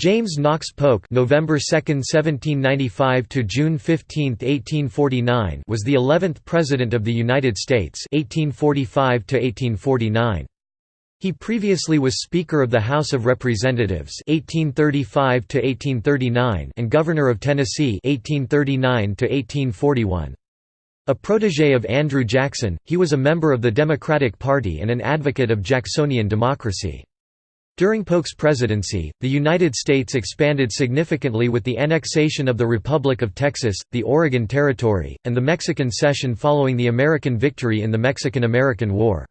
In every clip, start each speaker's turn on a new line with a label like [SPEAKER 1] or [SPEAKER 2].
[SPEAKER 1] James Knox Polk November 2, 1795 to June 15, 1849 was the 11th President of the United States 1845 to 1849. He previously was Speaker of the House of Representatives 1835 to 1839 and Governor of Tennessee 1839 to 1841. A protégé of Andrew Jackson, he was a member of the Democratic Party and an advocate of Jacksonian democracy. During Polk's presidency, the United States expanded significantly with the annexation of the Republic of Texas, the Oregon Territory, and the Mexican cession following the American victory in the Mexican–American War.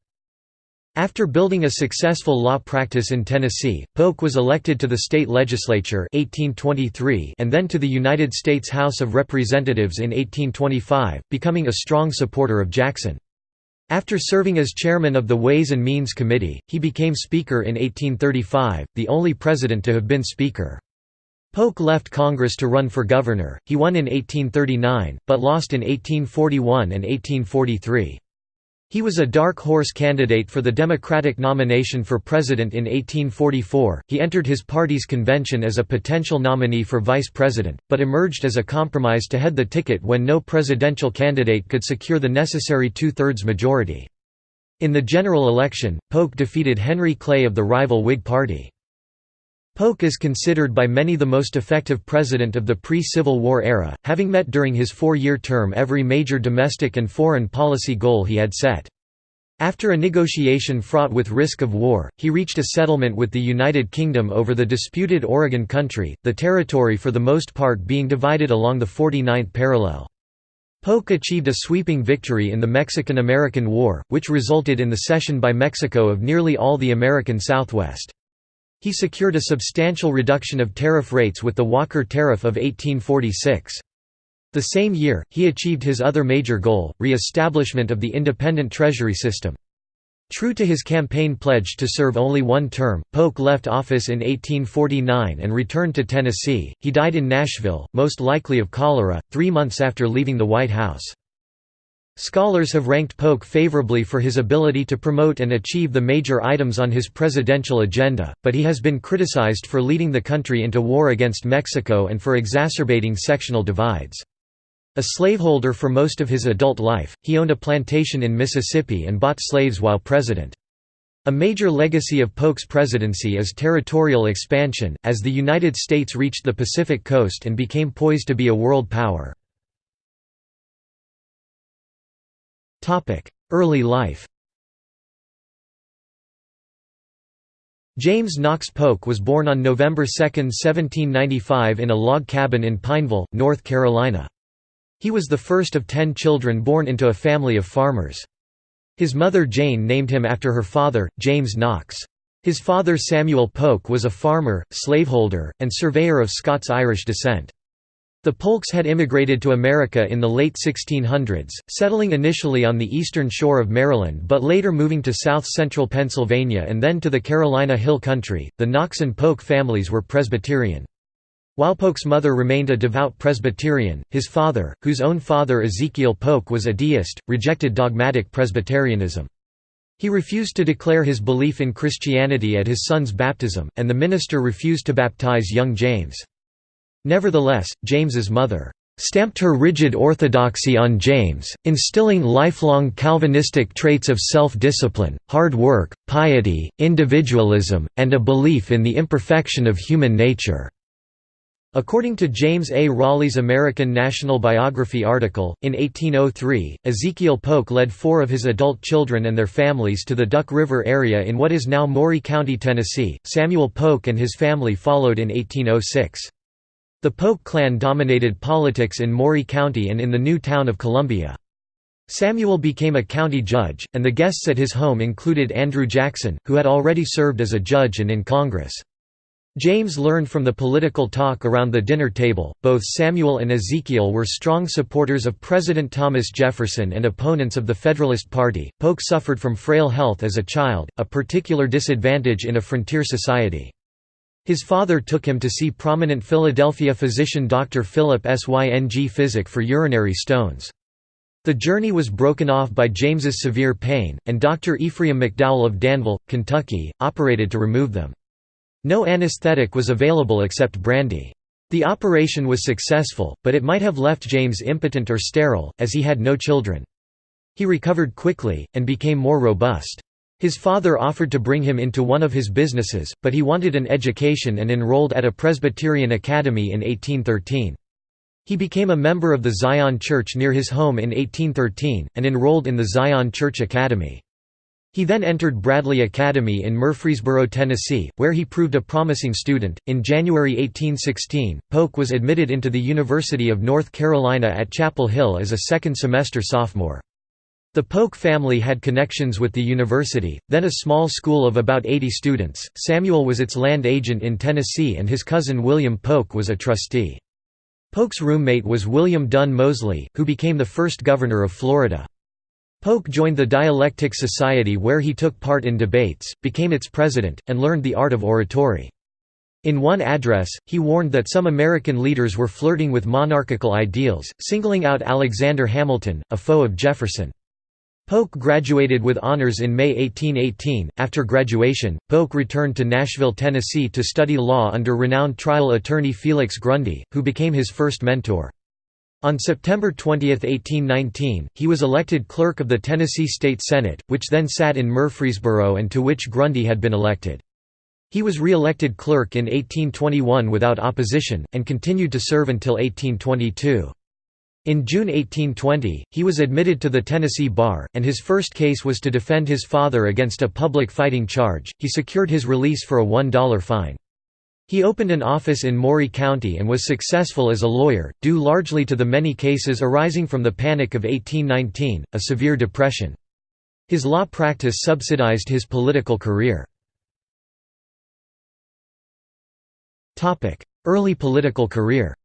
[SPEAKER 1] After building a successful law practice in Tennessee, Polk was elected to the state legislature 1823 and then to the United States House of Representatives in 1825, becoming a strong supporter of Jackson. After serving as chairman of the Ways and Means Committee, he became Speaker in 1835, the only president to have been Speaker. Polk left Congress to run for governor, he won in 1839, but lost in 1841 and 1843. He was a dark horse candidate for the Democratic nomination for president in 1844. He entered his party's convention as a potential nominee for vice president, but emerged as a compromise to head the ticket when no presidential candidate could secure the necessary two thirds majority. In the general election, Polk defeated Henry Clay of the rival Whig Party. Polk is considered by many the most effective president of the pre-Civil War era, having met during his four-year term every major domestic and foreign policy goal he had set. After a negotiation fraught with risk of war, he reached a settlement with the United Kingdom over the disputed Oregon Country, the territory for the most part being divided along the 49th parallel. Polk achieved a sweeping victory in the Mexican–American War, which resulted in the cession by Mexico of nearly all the American Southwest. He secured a substantial reduction of tariff rates with the Walker Tariff of 1846. The same year, he achieved his other major goal, re-establishment of the independent treasury system. True to his campaign pledge to serve only one term, Polk left office in 1849 and returned to Tennessee. He died in Nashville, most likely of cholera, three months after leaving the White House. Scholars have ranked Polk favorably for his ability to promote and achieve the major items on his presidential agenda, but he has been criticized for leading the country into war against Mexico and for exacerbating sectional divides. A slaveholder for most of his adult life, he owned a plantation in Mississippi and bought slaves while president. A major legacy of Polk's presidency is territorial expansion, as the United States reached the Pacific coast and became poised to be a world power. Early life James Knox Polk was born on November 2, 1795 in a log cabin in Pineville, North Carolina. He was the first of ten children born into a family of farmers. His mother Jane named him after her father, James Knox. His father Samuel Polk was a farmer, slaveholder, and surveyor of Scots-Irish descent. The Polks had immigrated to America in the late 1600s, settling initially on the eastern shore of Maryland but later moving to south-central Pennsylvania and then to the Carolina Hill Country. The Knox and Polk families were Presbyterian. While Polk's mother remained a devout Presbyterian, his father, whose own father Ezekiel Polk was a deist, rejected dogmatic Presbyterianism. He refused to declare his belief in Christianity at his son's baptism, and the minister refused to baptize young James. Nevertheless, James's mother stamped her rigid orthodoxy on James, instilling lifelong Calvinistic traits of self-discipline, hard work, piety, individualism, and a belief in the imperfection of human nature. According to James A. Raleigh's American National Biography article, in 1803, Ezekiel Polk led four of his adult children and their families to the Duck River area in what is now Maury County, Tennessee. Samuel Polk and his family followed in 1806. The Polk clan dominated politics in Maury County and in the new town of Columbia. Samuel became a county judge, and the guests at his home included Andrew Jackson, who had already served as a judge and in Congress. James learned from the political talk around the dinner table. Both Samuel and Ezekiel were strong supporters of President Thomas Jefferson and opponents of the Federalist Party. Polk suffered from frail health as a child, a particular disadvantage in a frontier society. His father took him to see prominent Philadelphia physician Dr. Philip Syng Physic for urinary stones. The journey was broken off by James's severe pain, and Dr. Ephraim McDowell of Danville, Kentucky, operated to remove them. No anesthetic was available except brandy. The operation was successful, but it might have left James impotent or sterile, as he had no children. He recovered quickly, and became more robust. His father offered to bring him into one of his businesses, but he wanted an education and enrolled at a Presbyterian academy in 1813. He became a member of the Zion Church near his home in 1813, and enrolled in the Zion Church Academy. He then entered Bradley Academy in Murfreesboro, Tennessee, where he proved a promising student. In January 1816, Polk was admitted into the University of North Carolina at Chapel Hill as a second semester sophomore. The Polk family had connections with the university, then a small school of about 80 students. Samuel was its land agent in Tennessee and his cousin William Polk was a trustee. Polk's roommate was William Dunn Moseley, who became the first governor of Florida. Polk joined the Dialectic Society where he took part in debates, became its president, and learned the art of oratory. In one address, he warned that some American leaders were flirting with monarchical ideals, singling out Alexander Hamilton, a foe of Jefferson. Polk graduated with honors in May 1818. After graduation, Polk returned to Nashville, Tennessee to study law under renowned trial attorney Felix Grundy, who became his first mentor. On September 20, 1819, he was elected clerk of the Tennessee State Senate, which then sat in Murfreesboro and to which Grundy had been elected. He was re-elected clerk in 1821 without opposition, and continued to serve until 1822. In June 1820, he was admitted to the Tennessee bar, and his first case was to defend his father against a public fighting charge. He secured his release for a $1 fine. He opened an office in Maury County and was successful as a lawyer, due largely to the many cases arising from the Panic of 1819, a severe depression. His law practice subsidized his political career. Early political career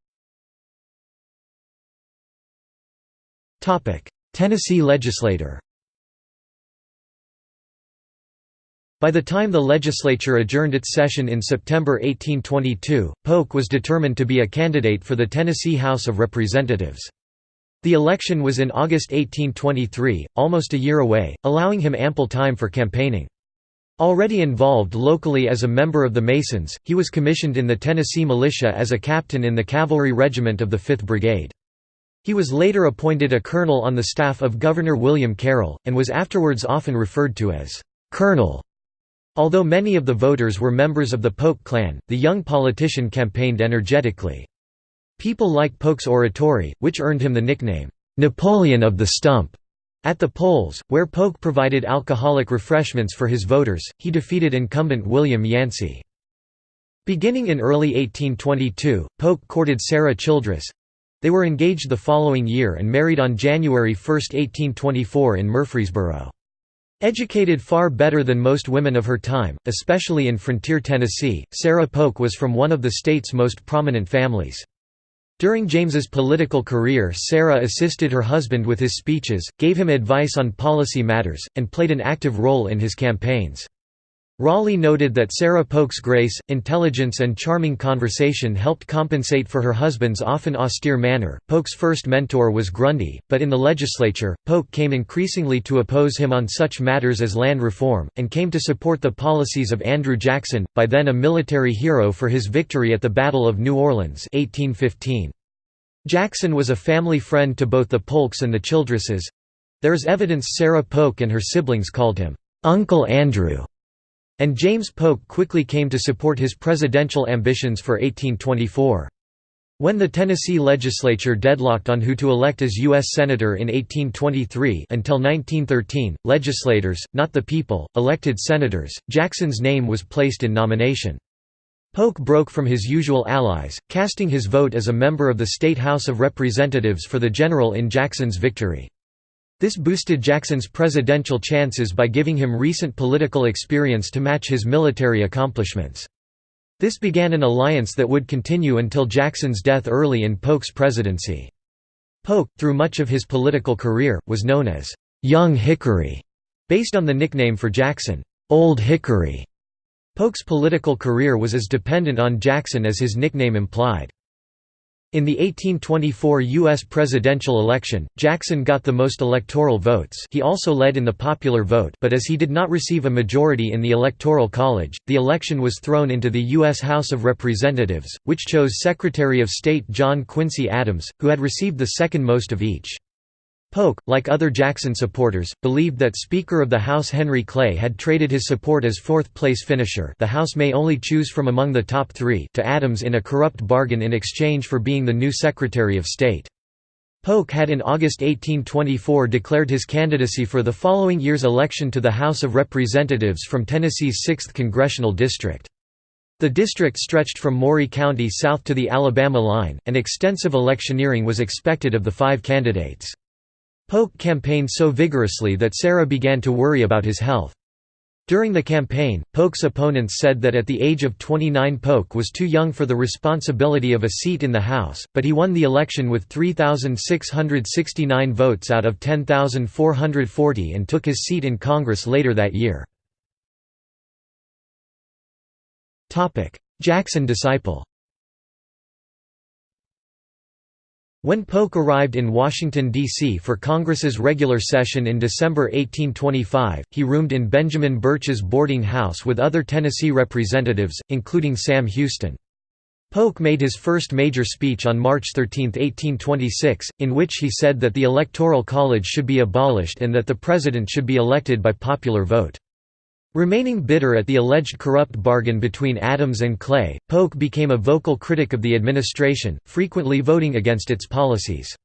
[SPEAKER 1] Tennessee legislator By the time the legislature adjourned its session in September 1822, Polk was determined to be a candidate for the Tennessee House of Representatives. The election was in August 1823, almost a year away, allowing him ample time for campaigning. Already involved locally as a member of the Masons, he was commissioned in the Tennessee Militia as a captain in the cavalry regiment of the 5th Brigade. He was later appointed a colonel on the staff of Governor William Carroll, and was afterwards often referred to as «colonel». Although many of the voters were members of the Polk clan, the young politician campaigned energetically. People like Polk's oratory, which earned him the nickname, "'Napoleon of the Stump'. At the polls, where Polk provided alcoholic refreshments for his voters, he defeated incumbent William Yancey. Beginning in early 1822, Polk courted Sarah Childress, they were engaged the following year and married on January 1, 1824 in Murfreesboro. Educated far better than most women of her time, especially in frontier Tennessee, Sarah Polk was from one of the state's most prominent families. During James's political career Sarah assisted her husband with his speeches, gave him advice on policy matters, and played an active role in his campaigns. Raleigh noted that Sarah Polk's grace, intelligence and charming conversation helped compensate for her husband's often austere manner. Polk's first mentor was Grundy, but in the legislature, Polk came increasingly to oppose him on such matters as land reform, and came to support the policies of Andrew Jackson, by then a military hero for his victory at the Battle of New Orleans 1815. Jackson was a family friend to both the Polks and the Childresses. There is evidence Sarah Polk and her siblings called him, "'Uncle Andrew' And James Polk quickly came to support his presidential ambitions for 1824. When the Tennessee legislature deadlocked on who to elect as U.S. Senator in 1823 until 1913, legislators, not the people, elected senators, Jackson's name was placed in nomination. Polk broke from his usual allies, casting his vote as a member of the State House of Representatives for the general in Jackson's victory. This boosted Jackson's presidential chances by giving him recent political experience to match his military accomplishments. This began an alliance that would continue until Jackson's death early in Polk's presidency. Polk, through much of his political career, was known as «Young Hickory», based on the nickname for Jackson, «Old Hickory». Polk's political career was as dependent on Jackson as his nickname implied. In the 1824 U.S. presidential election, Jackson got the most electoral votes he also led in the popular vote but as he did not receive a majority in the Electoral College, the election was thrown into the U.S. House of Representatives, which chose Secretary of State John Quincy Adams, who had received the second most of each. Polk, like other Jackson supporters, believed that Speaker of the House Henry Clay had traded his support as fourth-place finisher the House may only choose from among the top three to Adams in a corrupt bargain in exchange for being the new Secretary of State. Polk had in August 1824 declared his candidacy for the following year's election to the House of Representatives from Tennessee's 6th congressional district. The district stretched from Maury County south to the Alabama line, and extensive electioneering was expected of the five candidates. Polk campaigned so vigorously that Sarah began to worry about his health. During the campaign, Polk's opponents said that at the age of 29 Polk was too young for the responsibility of a seat in the House, but he won the election with 3,669 votes out of 10,440 and took his seat in Congress later that year. Jackson disciple When Polk arrived in Washington, D.C. for Congress's regular session in December 1825, he roomed in Benjamin Birch's boarding house with other Tennessee representatives, including Sam Houston. Polk made his first major speech on March 13, 1826, in which he said that the Electoral College should be abolished and that the President should be elected by popular vote. Remaining bitter at the alleged corrupt bargain between Adams and Clay, Polk became a vocal critic of the administration, frequently voting against its policies.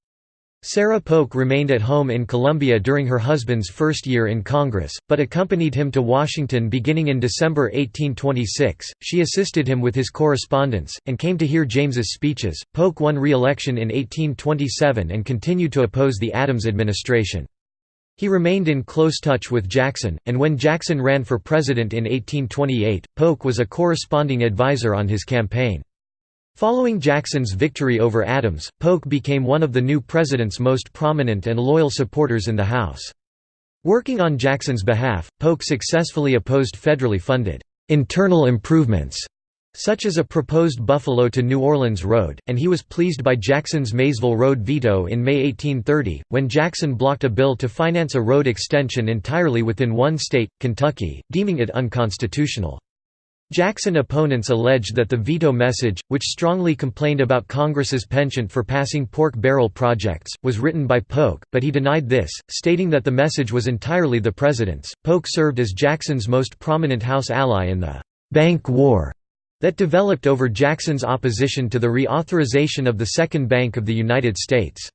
[SPEAKER 1] Sarah Polk remained at home in Columbia during her husband's first year in Congress, but accompanied him to Washington beginning in December 1826. She assisted him with his correspondence, and came to hear James's speeches. Polk won re election in 1827 and continued to oppose the Adams administration. He remained in close touch with Jackson, and when Jackson ran for president in 1828, Polk was a corresponding advisor on his campaign. Following Jackson's victory over Adams, Polk became one of the new president's most prominent and loyal supporters in the House. Working on Jackson's behalf, Polk successfully opposed federally funded internal improvements such as a proposed Buffalo to New Orleans road, and he was pleased by Jackson's Maysville Road veto in May 1830, when Jackson blocked a bill to finance a road extension entirely within one state, Kentucky, deeming it unconstitutional. Jackson opponents alleged that the veto message, which strongly complained about Congress's penchant for passing pork barrel projects, was written by Polk, but he denied this, stating that the message was entirely the president's. Polk served as Jackson's most prominent House ally in the Bank War that developed over Jackson's opposition to the reauthorization of the Second Bank of the United States.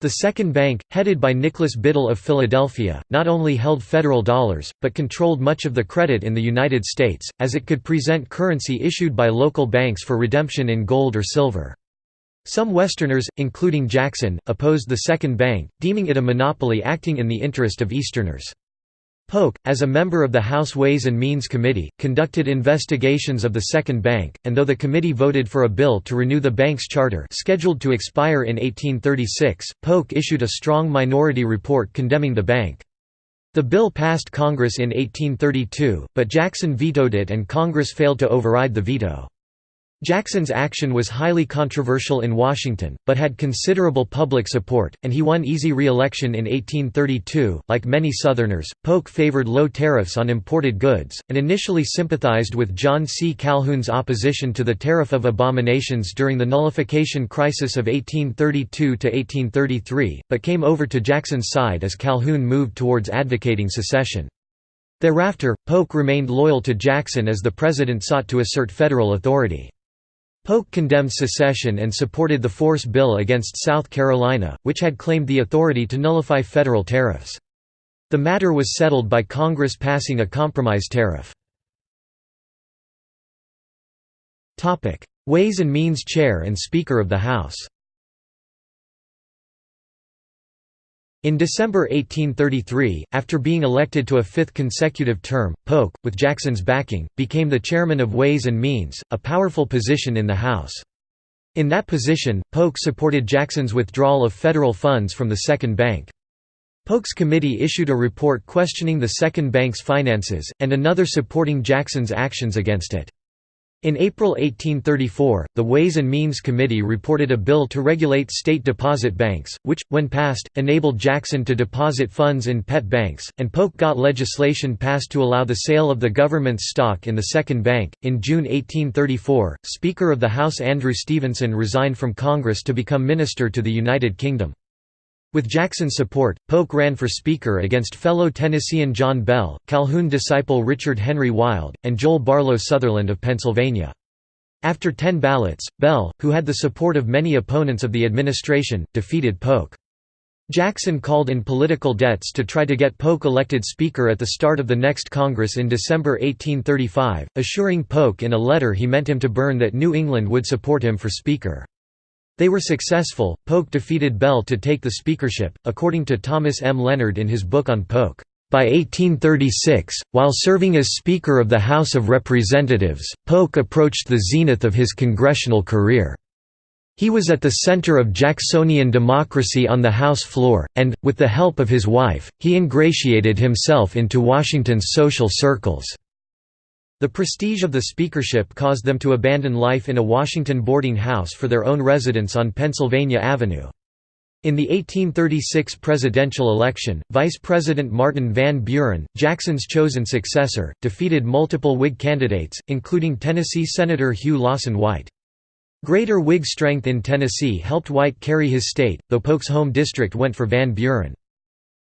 [SPEAKER 1] The Second Bank, headed by Nicholas Biddle of Philadelphia, not only held federal dollars, but controlled much of the credit in the United States, as it could present currency issued by local banks for redemption in gold or silver. Some Westerners, including Jackson, opposed the Second Bank, deeming it a monopoly acting in the interest of Easterners. Polk, as a member of the House Ways and Means Committee, conducted investigations of the Second Bank, and though the committee voted for a bill to renew the bank's charter scheduled to expire in 1836, Polk issued a strong minority report condemning the bank. The bill passed Congress in 1832, but Jackson vetoed it and Congress failed to override the veto. Jackson's action was highly controversial in Washington, but had considerable public support, and he won easy re-election in 1832. Like many Southerners, Polk favored low tariffs on imported goods, and initially sympathized with John C. Calhoun's opposition to the Tariff of Abominations during the nullification crisis of 1832 to 1833. but came over to Jackson's side as Calhoun moved towards advocating secession. Thereafter, Polk remained loyal to Jackson as the president sought to assert federal authority. Polk condemned secession and supported the force bill against South Carolina, which had claimed the authority to nullify federal tariffs. The matter was settled by Congress passing a compromise tariff. Ways and Means Chair and Speaker of the House In December 1833, after being elected to a fifth consecutive term, Polk, with Jackson's backing, became the chairman of Ways and Means, a powerful position in the House. In that position, Polk supported Jackson's withdrawal of federal funds from the Second Bank. Polk's committee issued a report questioning the Second Bank's finances, and another supporting Jackson's actions against it. In April 1834, the Ways and Means Committee reported a bill to regulate state deposit banks, which, when passed, enabled Jackson to deposit funds in pet banks, and Polk got legislation passed to allow the sale of the government's stock in the second bank. In June 1834, Speaker of the House Andrew Stevenson resigned from Congress to become Minister to the United Kingdom. With Jackson's support, Polk ran for Speaker against fellow Tennessean John Bell, Calhoun disciple Richard Henry Wilde, and Joel Barlow Sutherland of Pennsylvania. After ten ballots, Bell, who had the support of many opponents of the administration, defeated Polk. Jackson called in political debts to try to get Polk elected Speaker at the start of the next Congress in December 1835, assuring Polk in a letter he meant him to burn that New England would support him for Speaker. They were successful. Polk defeated Bell to take the speakership, according to Thomas M. Leonard in his book on Polk. By 1836, while serving as Speaker of the House of Representatives, Polk approached the zenith of his congressional career. He was at the center of Jacksonian democracy on the House floor, and, with the help of his wife, he ingratiated himself into Washington's social circles. The prestige of the speakership caused them to abandon life in a Washington boarding house for their own residence on Pennsylvania Avenue. In the 1836 presidential election, Vice President Martin Van Buren, Jackson's chosen successor, defeated multiple Whig candidates, including Tennessee Senator Hugh Lawson White. Greater Whig strength in Tennessee helped White carry his state, though Polk's home district went for Van Buren.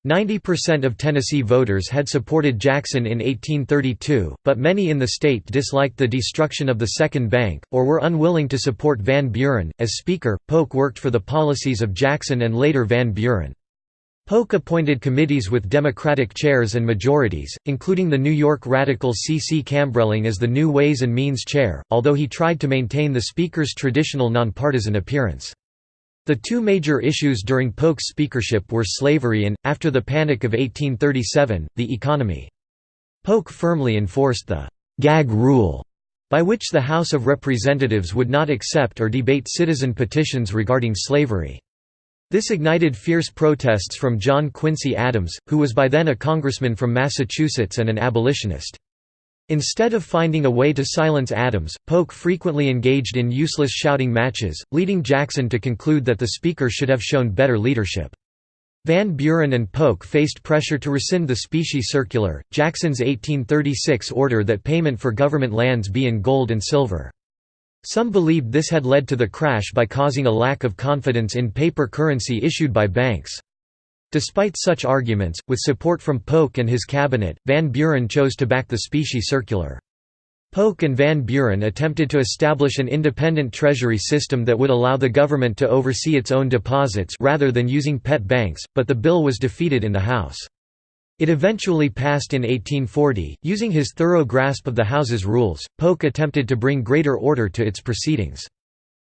[SPEAKER 1] 90% of Tennessee voters had supported Jackson in 1832, but many in the state disliked the destruction of the Second Bank, or were unwilling to support Van Buren. As Speaker, Polk worked for the policies of Jackson and later Van Buren. Polk appointed committees with Democratic chairs and majorities, including the New York radical C. C. Cambreleng as the new Ways and Means chair, although he tried to maintain the Speaker's traditional nonpartisan appearance. The two major issues during Polk's speakership were slavery and, after the Panic of 1837, the economy. Polk firmly enforced the «gag rule», by which the House of Representatives would not accept or debate citizen petitions regarding slavery. This ignited fierce protests from John Quincy Adams, who was by then a congressman from Massachusetts and an abolitionist. Instead of finding a way to silence Adams, Polk frequently engaged in useless shouting matches, leading Jackson to conclude that the Speaker should have shown better leadership. Van Buren and Polk faced pressure to rescind the specie circular, Jackson's 1836 order that payment for government lands be in gold and silver. Some believed this had led to the crash by causing a lack of confidence in paper currency issued by banks. Despite such arguments, with support from Polk and his cabinet, Van Buren chose to back the specie circular. Polk and Van Buren attempted to establish an independent treasury system that would allow the government to oversee its own deposits rather than using pet banks, but the bill was defeated in the House. It eventually passed in 1840. Using his thorough grasp of the House's rules, Polk attempted to bring greater order to its proceedings.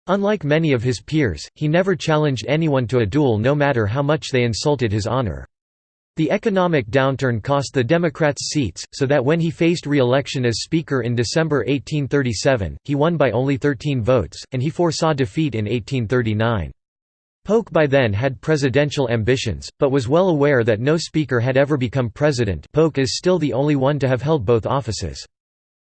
[SPEAKER 1] Unlike many of his peers, he never challenged anyone to a duel no matter how much they insulted his honor. The economic downturn cost the Democrats seats, so that when he faced re-election as Speaker in December 1837, he won by only 13 votes, and he foresaw defeat in 1839. Polk by then had presidential ambitions, but was well aware that no Speaker had ever become president Polk is still the only one to have held both offices.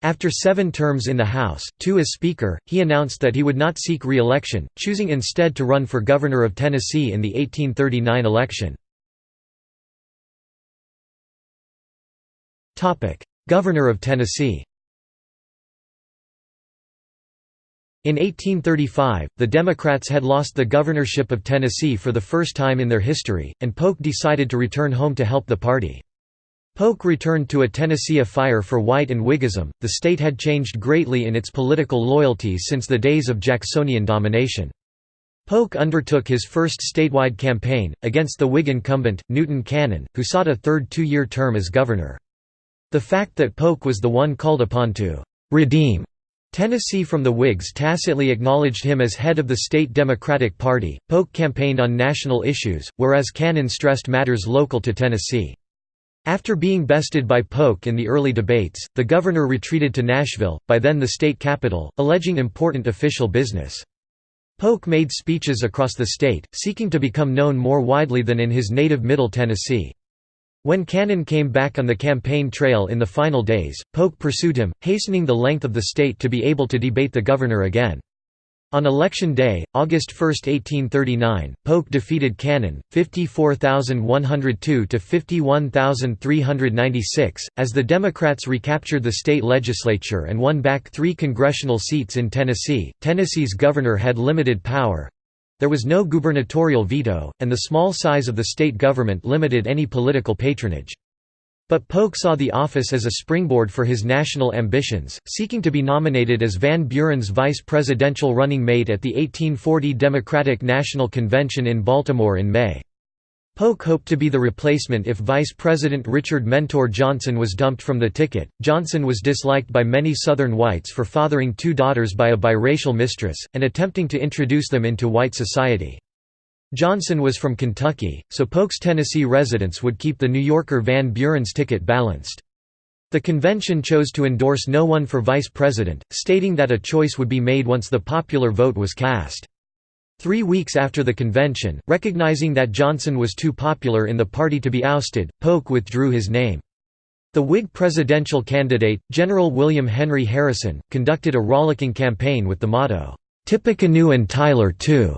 [SPEAKER 1] After seven terms in the House, two as Speaker, he announced that he would not seek re-election, choosing instead to run for Governor of Tennessee in the 1839 election. Governor of Tennessee In 1835, the Democrats had lost the governorship of Tennessee for the first time in their history, and Polk decided to return home to help the party. Polk returned to a Tennessee afire for White and Whiggism. The state had changed greatly in its political loyalties since the days of Jacksonian domination. Polk undertook his first statewide campaign, against the Whig incumbent, Newton Cannon, who sought a third two-year term as governor. The fact that Polk was the one called upon to «redeem» Tennessee from the Whigs tacitly acknowledged him as head of the state Democratic Party. Polk campaigned on national issues, whereas Cannon stressed matters local to Tennessee. After being bested by Polk in the early debates, the governor retreated to Nashville, by then the state capital, alleging important official business. Polk made speeches across the state, seeking to become known more widely than in his native Middle Tennessee. When Cannon came back on the campaign trail in the final days, Polk pursued him, hastening the length of the state to be able to debate the governor again. On election day, August 1, 1839, Polk defeated Cannon, 54,102 to 51,396, as the Democrats recaptured the state legislature and won back three congressional seats in Tennessee. Tennessee's governor had limited power there was no gubernatorial veto, and the small size of the state government limited any political patronage. But Polk saw the office as a springboard for his national ambitions, seeking to be nominated as Van Buren's vice presidential running mate at the 1840 Democratic National Convention in Baltimore in May. Polk hoped to be the replacement if Vice President Richard Mentor Johnson was dumped from the ticket. Johnson was disliked by many Southern whites for fathering two daughters by a biracial mistress, and attempting to introduce them into white society. Johnson was from Kentucky, so Polk's Tennessee residence would keep the New Yorker Van Buren's ticket balanced. The convention chose to endorse no one for vice president, stating that a choice would be made once the popular vote was cast. Three weeks after the convention, recognizing that Johnson was too popular in the party to be ousted, Polk withdrew his name. The Whig presidential candidate, General William Henry Harrison, conducted a rollicking campaign with the motto, "'Tippecanoe and Tyler too'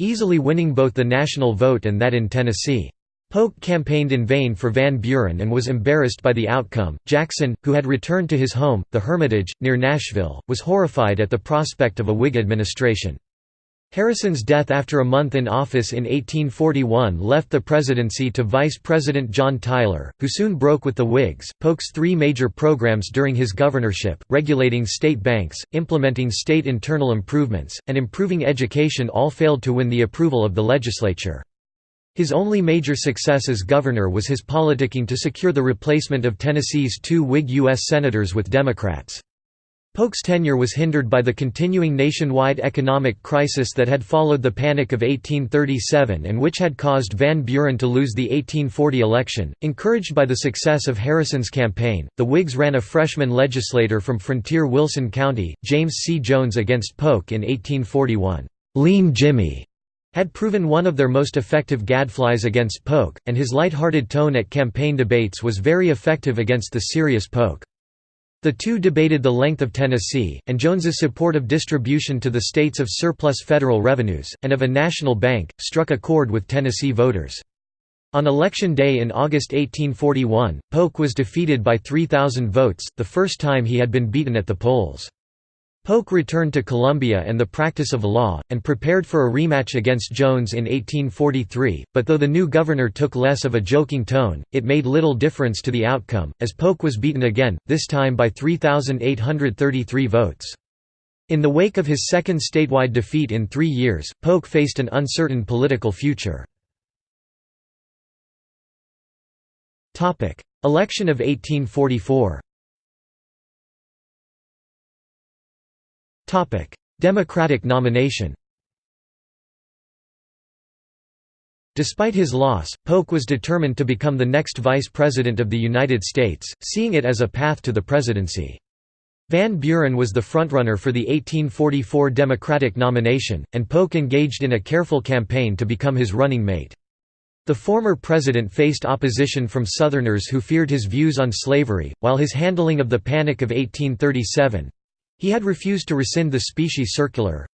[SPEAKER 1] easily winning both the national vote and that in Tennessee. Polk campaigned in vain for Van Buren and was embarrassed by the outcome. Jackson, who had returned to his home, the Hermitage, near Nashville, was horrified at the prospect of a Whig administration. Harrison's death after a month in office in 1841 left the presidency to Vice President John Tyler, who soon broke with the Whigs. Polk's three major programs during his governorship regulating state banks, implementing state internal improvements, and improving education all failed to win the approval of the legislature. His only major success as governor was his politicking to secure the replacement of Tennessee's two Whig U.S. senators with Democrats. Polk's tenure was hindered by the continuing nationwide economic crisis that had followed the Panic of 1837 and which had caused Van Buren to lose the 1840 election. Encouraged by the success of Harrison's campaign, the Whigs ran a freshman legislator from frontier Wilson County, James C. Jones against Polk in 1841. Lean Jimmy had proven one of their most effective gadflies against Polk, and his light-hearted tone at campaign debates was very effective against the serious Polk. The two debated the length of Tennessee, and Jones's support of distribution to the states of surplus federal revenues, and of a national bank, struck a chord with Tennessee voters. On election day in August 1841, Polk was defeated by 3,000 votes, the first time he had been beaten at the polls. Polk returned to Columbia and the practice of law, and prepared for a rematch against Jones in 1843, but though the new governor took less of a joking tone, it made little difference to the outcome, as Polk was beaten again, this time by 3,833 votes. In the wake of his second statewide defeat in three years, Polk faced an uncertain political future. Election of 1844 Democratic nomination Despite his loss, Polk was determined to become the next Vice President of the United States, seeing it as a path to the presidency. Van Buren was the frontrunner for the 1844 Democratic nomination, and Polk engaged in a careful campaign to become his running mate. The former president faced opposition from Southerners who feared his views on slavery, while his handling of the Panic of 1837 he had refused to rescind the specie circular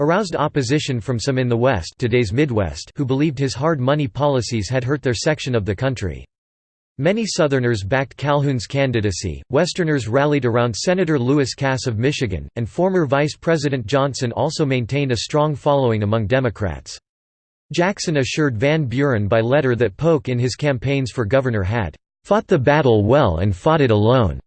[SPEAKER 1] aroused opposition from some in the West today's Midwest who believed his hard money policies had hurt their section of the country. Many Southerners backed Calhoun's candidacy, Westerners rallied around Senator Lewis Cass of Michigan, and former Vice President Johnson also maintained a strong following among Democrats. Jackson assured Van Buren by letter that Polk in his campaigns for governor had "...fought the battle well and fought it alone."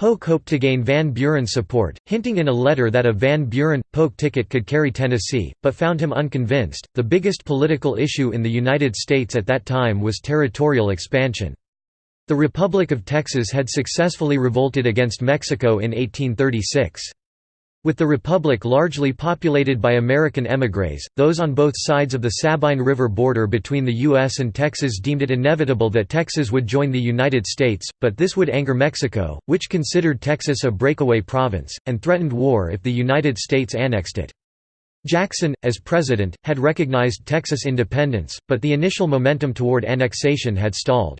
[SPEAKER 1] Polk hoped to gain Van Buren's support, hinting in a letter that a Van Buren Polk ticket could carry Tennessee, but found him unconvinced. The biggest political issue in the United States at that time was territorial expansion. The Republic of Texas had successfully revolted against Mexico in 1836. With the republic largely populated by American émigrés, those on both sides of the Sabine River border between the U.S. and Texas deemed it inevitable that Texas would join the United States, but this would anger Mexico, which considered Texas a breakaway province, and threatened war if the United States annexed it. Jackson, as president, had recognized Texas independence, but the initial momentum toward annexation had stalled.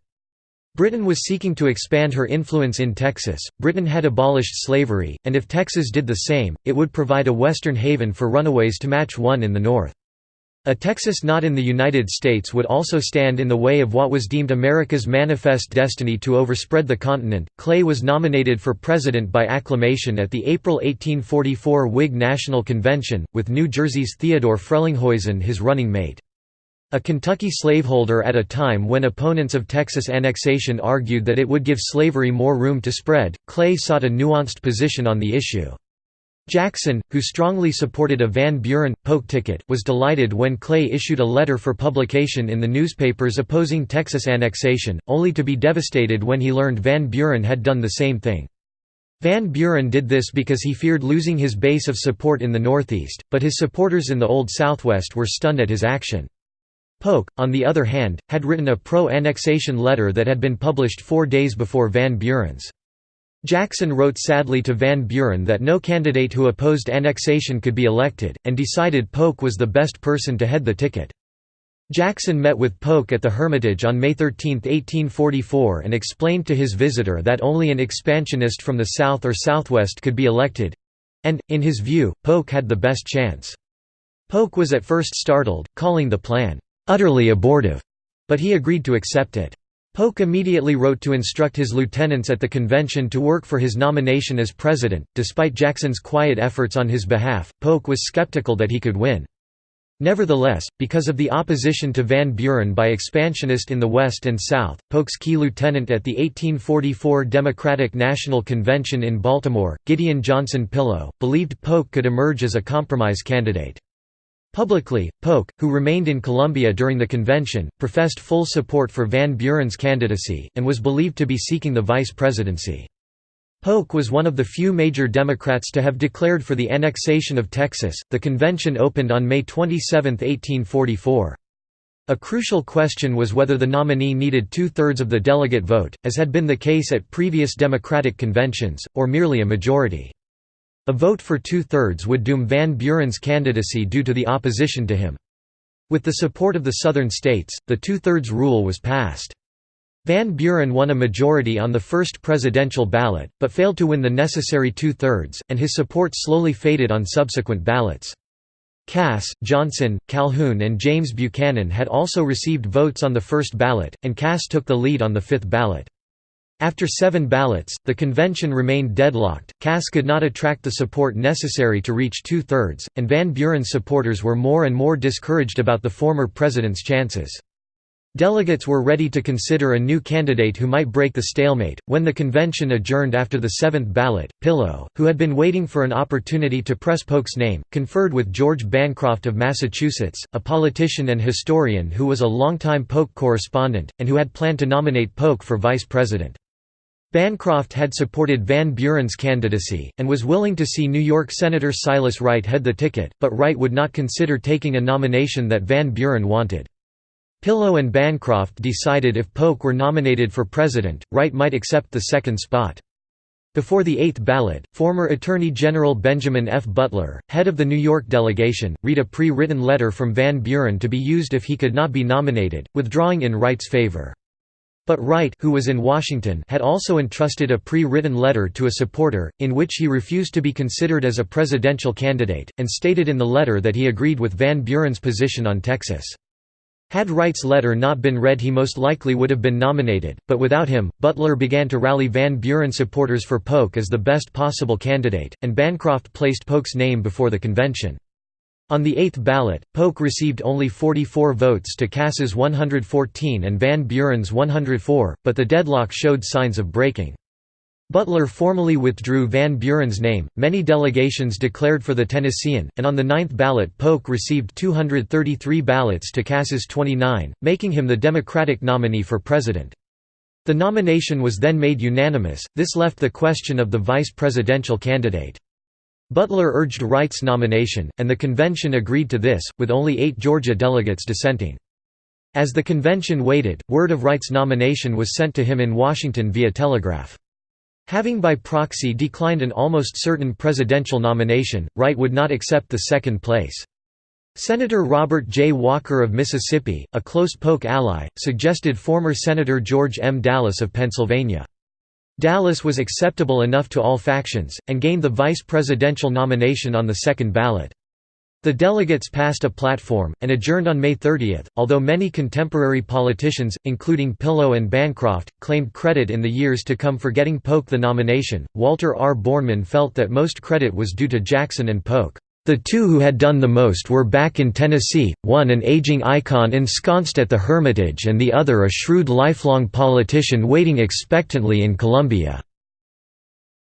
[SPEAKER 1] Britain was seeking to expand her influence in Texas. Britain had abolished slavery, and if Texas did the same, it would provide a western haven for runaways to match one in the north. A Texas not in the United States would also stand in the way of what was deemed America's manifest destiny to overspread the continent. Clay was nominated for president by acclamation at the April 1844 Whig National Convention, with New Jersey's Theodore Frelinghuysen his running mate. A Kentucky slaveholder at a time when opponents of Texas annexation argued that it would give slavery more room to spread, Clay sought a nuanced position on the issue. Jackson, who strongly supported a Van Buren-Polk ticket, was delighted when Clay issued a letter for publication in the newspapers opposing Texas annexation, only to be devastated when he learned Van Buren had done the same thing. Van Buren did this because he feared losing his base of support in the Northeast, but his supporters in the Old Southwest were stunned at his action. Polk, on the other hand, had written a pro-annexation letter that had been published four days before Van Buren's. Jackson wrote sadly to Van Buren that no candidate who opposed annexation could be elected, and decided Polk was the best person to head the ticket. Jackson met with Polk at the Hermitage on May 13, 1844 and explained to his visitor that only an expansionist from the South or Southwest could be elected—and, in his view, Polk had the best chance. Polk was at first startled, calling the plan, utterly abortive, but he agreed to accept it. Polk immediately wrote to instruct his lieutenants at the convention to work for his nomination as president. Despite Jackson's quiet efforts on his behalf, Polk was skeptical that he could win. Nevertheless, because of the opposition to Van Buren by expansionists in the West and South, Polk's key lieutenant at the 1844 Democratic National Convention in Baltimore, Gideon Johnson Pillow, believed Polk could emerge as a compromise candidate. Publicly, Polk, who remained in Columbia during the convention, professed full support for Van Buren's candidacy, and was believed to be seeking the vice presidency. Polk was one of the few major Democrats to have declared for the annexation of Texas. The convention opened on May 27, 1844. A crucial question was whether the nominee needed two thirds of the delegate vote, as had been the case at previous Democratic conventions, or merely a majority. A vote for two-thirds would doom Van Buren's candidacy due to the opposition to him. With the support of the southern states, the two-thirds rule was passed. Van Buren won a majority on the first presidential ballot, but failed to win the necessary two-thirds, and his support slowly faded on subsequent ballots. Cass, Johnson, Calhoun and James Buchanan had also received votes on the first ballot, and Cass took the lead on the fifth ballot. After seven ballots, the convention remained deadlocked, Cass could not attract the support necessary to reach two-thirds, and Van Buren's supporters were more and more discouraged about the former president's chances. Delegates were ready to consider a new candidate who might break the stalemate. When the convention adjourned after the seventh ballot, Pillow, who had been waiting for an opportunity to press Polk's name, conferred with George Bancroft of Massachusetts, a politician and historian who was a longtime Polk correspondent, and who had planned to nominate Polk for vice president. Bancroft had supported Van Buren's candidacy, and was willing to see New York Senator Silas Wright head the ticket, but Wright would not consider taking a nomination that Van Buren wanted. Pillow and Bancroft decided if Polk were nominated for president, Wright might accept the second spot. Before the eighth ballot, former Attorney General Benjamin F. Butler, head of the New York delegation, read a pre-written letter from Van Buren to be used if he could not be nominated, withdrawing in Wright's favor. But Wright who was in Washington had also entrusted a pre-written letter to a supporter, in which he refused to be considered as a presidential candidate, and stated in the letter that he agreed with Van Buren's position on Texas. Had Wright's letter not been read he most likely would have been nominated, but without him, Butler began to rally Van Buren supporters for Polk as the best possible candidate, and Bancroft placed Polk's name before the convention. On the eighth ballot, Polk received only 44 votes to Cass's 114 and Van Buren's 104, but the deadlock showed signs of breaking. Butler formally withdrew Van Buren's name, many delegations declared for the Tennessean, and on the ninth ballot Polk received 233 ballots to Cass's 29, making him the Democratic nominee for president. The nomination was then made unanimous, this left the question of the vice presidential candidate. Butler urged Wright's nomination, and the convention agreed to this, with only eight Georgia delegates dissenting. As the convention waited, word of Wright's nomination was sent to him in Washington via telegraph. Having by proxy declined an almost certain presidential nomination, Wright would not accept the second place. Senator Robert J. Walker of Mississippi, a close Polk ally, suggested former Senator George M. Dallas of Pennsylvania. Dallas was acceptable enough to all factions, and gained the vice presidential nomination on the second ballot. The delegates passed a platform, and adjourned on May 30, although many contemporary politicians, including Pillow and Bancroft, claimed credit in the years to come for getting Polk the nomination. Walter R. Borneman felt that most credit was due to Jackson and Polk. The two who had done the most were back in Tennessee, one an aging icon ensconced at the Hermitage and the other a shrewd lifelong politician waiting expectantly in Columbia."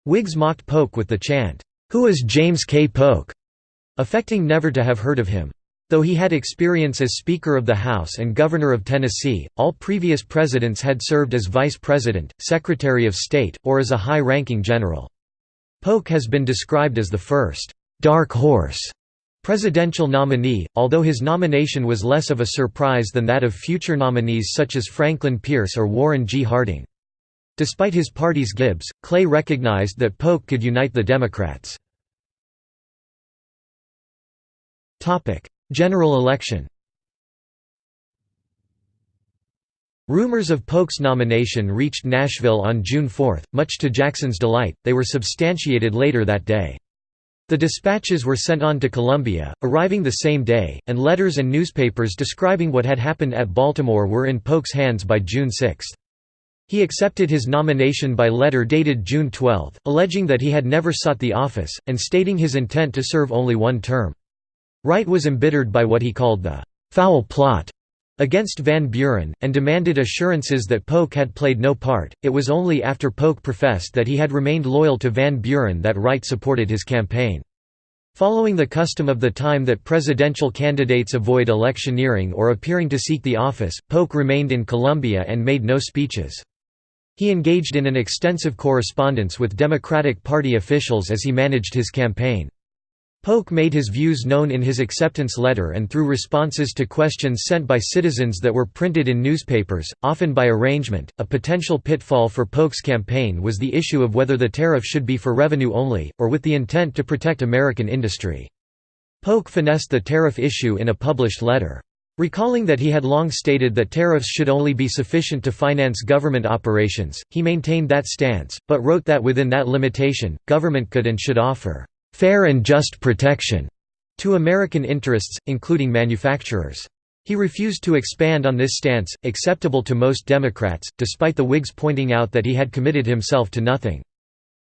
[SPEAKER 1] Whigs mocked Polk with the chant, "'Who is James K. Polk?' affecting never to have heard of him. Though he had experience as Speaker of the House and Governor of Tennessee, all previous presidents had served as Vice President, Secretary of State, or as a high-ranking general. Polk has been described as the first «dark horse» presidential nominee, although his nomination was less of a surprise than that of future nominees such as Franklin Pierce or Warren G. Harding. Despite his party's gibes, Clay recognized that Polk could unite the Democrats. General election Rumors of Polk's nomination reached Nashville on June 4, much to Jackson's delight, they were substantiated later that day. The dispatches were sent on to Columbia, arriving the same day, and letters and newspapers describing what had happened at Baltimore were in Polk's hands by June 6. He accepted his nomination by letter dated June 12, alleging that he had never sought the office, and stating his intent to serve only one term. Wright was embittered by what he called the «foul plot» against Van Buren, and demanded assurances that Polk had played no part. It was only after Polk professed that he had remained loyal to Van Buren that Wright supported his campaign. Following the custom of the time that presidential candidates avoid electioneering or appearing to seek the office, Polk remained in Columbia and made no speeches. He engaged in an extensive correspondence with Democratic Party officials as he managed his campaign. Polk made his views known in his acceptance letter and through responses to questions sent by citizens that were printed in newspapers, often by arrangement. A potential pitfall for Polk's campaign was the issue of whether the tariff should be for revenue only, or with the intent to protect American industry. Polk finessed the tariff issue in a published letter. Recalling that he had long stated that tariffs should only be sufficient to finance government operations, he maintained that stance, but wrote that within that limitation, government could and should offer fair and just protection to American interests, including manufacturers. He refused to expand on this stance, acceptable to most Democrats, despite the Whigs pointing out that he had committed himself to nothing.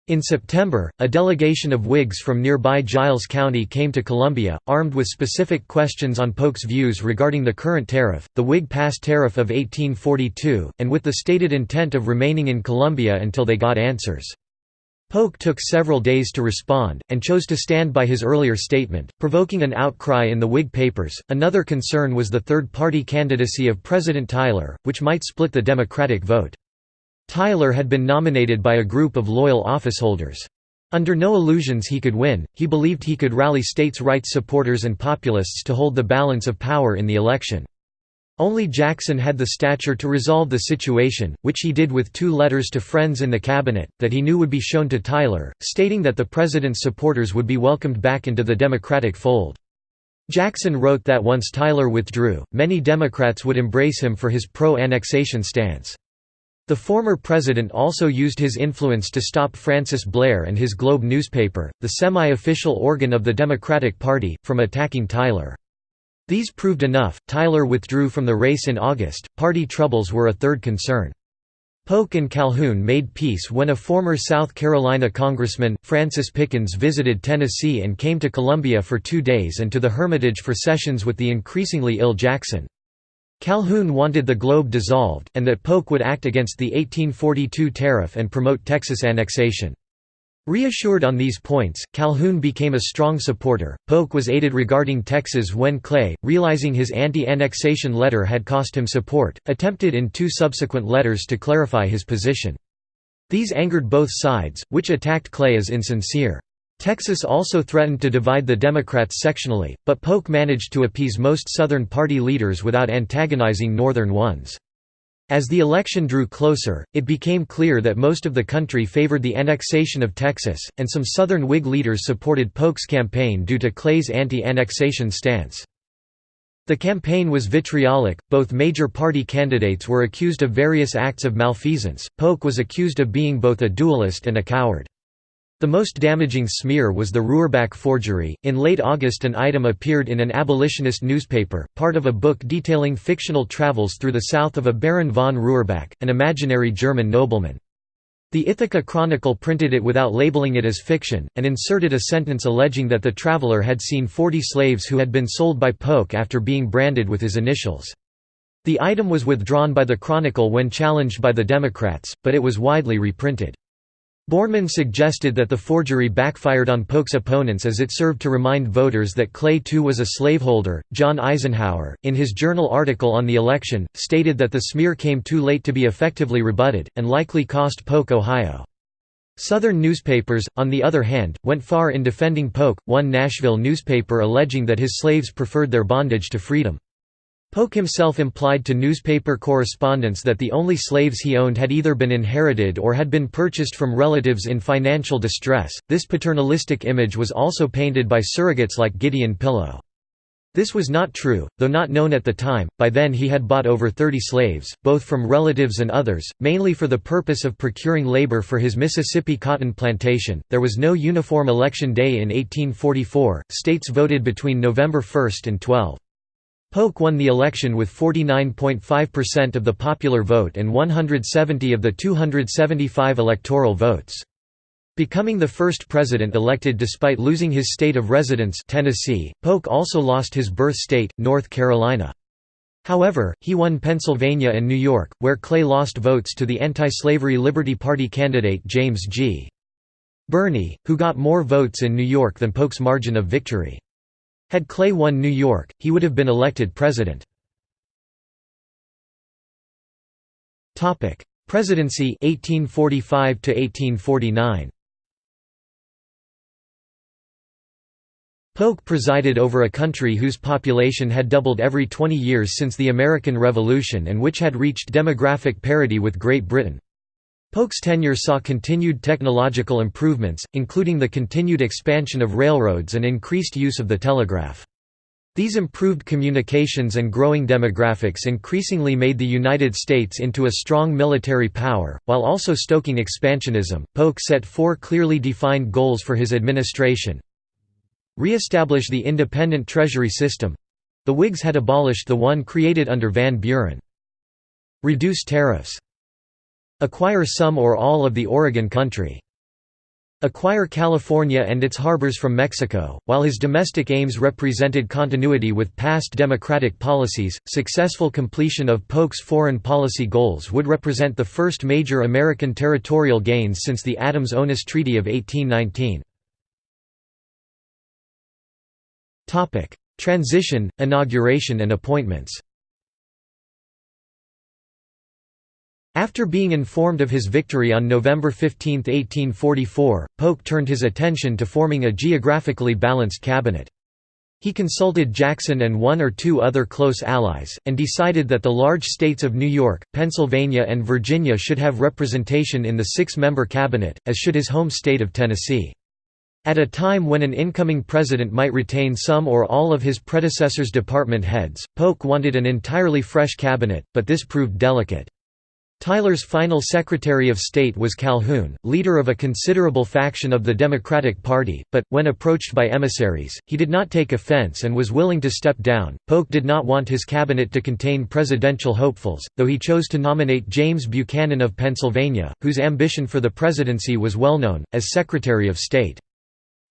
[SPEAKER 1] In September, a delegation of Whigs from nearby Giles County came to Columbia, armed with specific questions on Polk's views regarding the current tariff, the Whig pass tariff of 1842, and with the stated intent of remaining in Columbia until they got answers. Polk took several days to respond, and chose to stand by his earlier statement, provoking an outcry in the Whig papers. Another concern was the third party candidacy of President Tyler, which might split the Democratic vote. Tyler had been nominated by a group of loyal officeholders. Under no illusions he could win, he believed he could rally states' rights supporters and populists to hold the balance of power in the election. Only Jackson had the stature to resolve the situation, which he did with two letters to friends in the cabinet, that he knew would be shown to Tyler, stating that the president's supporters would be welcomed back into the Democratic fold. Jackson wrote that once Tyler withdrew, many Democrats would embrace him for his pro-annexation stance. The former president also used his influence to stop Francis Blair and his Globe newspaper, the semi-official organ of the Democratic Party, from attacking Tyler. These proved enough, Tyler withdrew from the race in August, party troubles were a third concern. Polk and Calhoun made peace when a former South Carolina congressman, Francis Pickens visited Tennessee and came to Columbia for two days and to the Hermitage for sessions with the increasingly ill Jackson. Calhoun wanted the Globe dissolved, and that Polk would act against the 1842 tariff and promote Texas annexation. Reassured on these points, Calhoun became a strong supporter. Polk was aided regarding Texas when Clay, realizing his anti annexation letter had cost him support, attempted in two subsequent letters to clarify his position. These angered both sides, which attacked Clay as insincere. Texas also threatened to divide the Democrats sectionally, but Polk managed to appease most Southern Party leaders without antagonizing Northern ones. As the election drew closer, it became clear that most of the country favored the annexation of Texas, and some Southern Whig leaders supported Polk's campaign due to Clay's anti-annexation stance. The campaign was vitriolic, both major party candidates were accused of various acts of malfeasance, Polk was accused of being both a duelist and a coward. The most damaging smear was the Roorback forgery. In late August, an item appeared in an abolitionist newspaper, part of a book detailing fictional travels through the south of a Baron von Roorback, an imaginary German nobleman. The Ithaca Chronicle printed it without labeling it as fiction, and inserted a sentence alleging that the traveler had seen 40 slaves who had been sold by Polk after being branded with his initials. The item was withdrawn by the Chronicle when challenged by the Democrats, but it was widely reprinted. Borneman suggested that the forgery backfired on Polk's opponents as it served to remind voters that Clay too was a slaveholder. John Eisenhower, in his journal article on the election, stated that the smear came too late to be effectively rebutted, and likely cost Polk Ohio. Southern newspapers, on the other hand, went far in defending Polk, one Nashville newspaper alleging that his slaves preferred their bondage to freedom. Polk himself implied to newspaper correspondents that the only slaves he owned had either been inherited or had been purchased from relatives in financial distress. This paternalistic image was also painted by surrogates like Gideon Pillow. This was not true, though not known at the time. By then he had bought over 30 slaves, both from relatives and others, mainly for the purpose of procuring labor for his Mississippi cotton plantation. There was no uniform election day in 1844. States voted between November 1 and 12. Polk won the election with 49.5% of the popular vote and 170 of the 275 electoral votes. Becoming the first president elected despite losing his state of residence Tennessee, Polk also lost his birth state, North Carolina. However, he won Pennsylvania and New York, where Clay lost votes to the anti-slavery Liberty Party candidate James G. Birney, who got more votes in New York than Polk's margin of victory. Had Clay won New York, he would have been elected president. Presidency 1845 to 1849. Polk presided over a country whose population had doubled every 20 years since the American Revolution and which had reached demographic parity with Great Britain. Polk's tenure saw continued technological improvements, including the continued expansion of railroads and increased use of the telegraph. These improved communications and growing demographics increasingly made the United States into a strong military power, while also stoking expansionism. Polk set four clearly defined goals for his administration Re-establish the independent treasury system the Whigs had abolished the one created under Van Buren. Reduce tariffs Acquire some or all of the Oregon country. Acquire California and its harbors from Mexico. While his domestic aims represented continuity with past democratic policies, successful completion of Polk's foreign policy goals would represent the first major American territorial gains since the Adams-Onis Treaty of 1819. Topic: Transition, inauguration and appointments. After being informed of his victory on November 15, 1844, Polk turned his attention to forming a geographically balanced cabinet. He consulted Jackson and one or two other close allies, and decided that the large states of New York, Pennsylvania and Virginia should have representation in the six-member cabinet, as should his home state of Tennessee. At a time when an incoming president might retain some or all of his predecessor's department heads, Polk wanted an entirely fresh cabinet, but this proved delicate. Tyler's final Secretary of State was Calhoun, leader of a considerable faction of the Democratic Party, but, when approached by emissaries, he did not take offense and was willing to step down. Polk did not want his cabinet to contain presidential hopefuls, though he chose to nominate James Buchanan of Pennsylvania, whose ambition for the presidency was well known, as Secretary of State.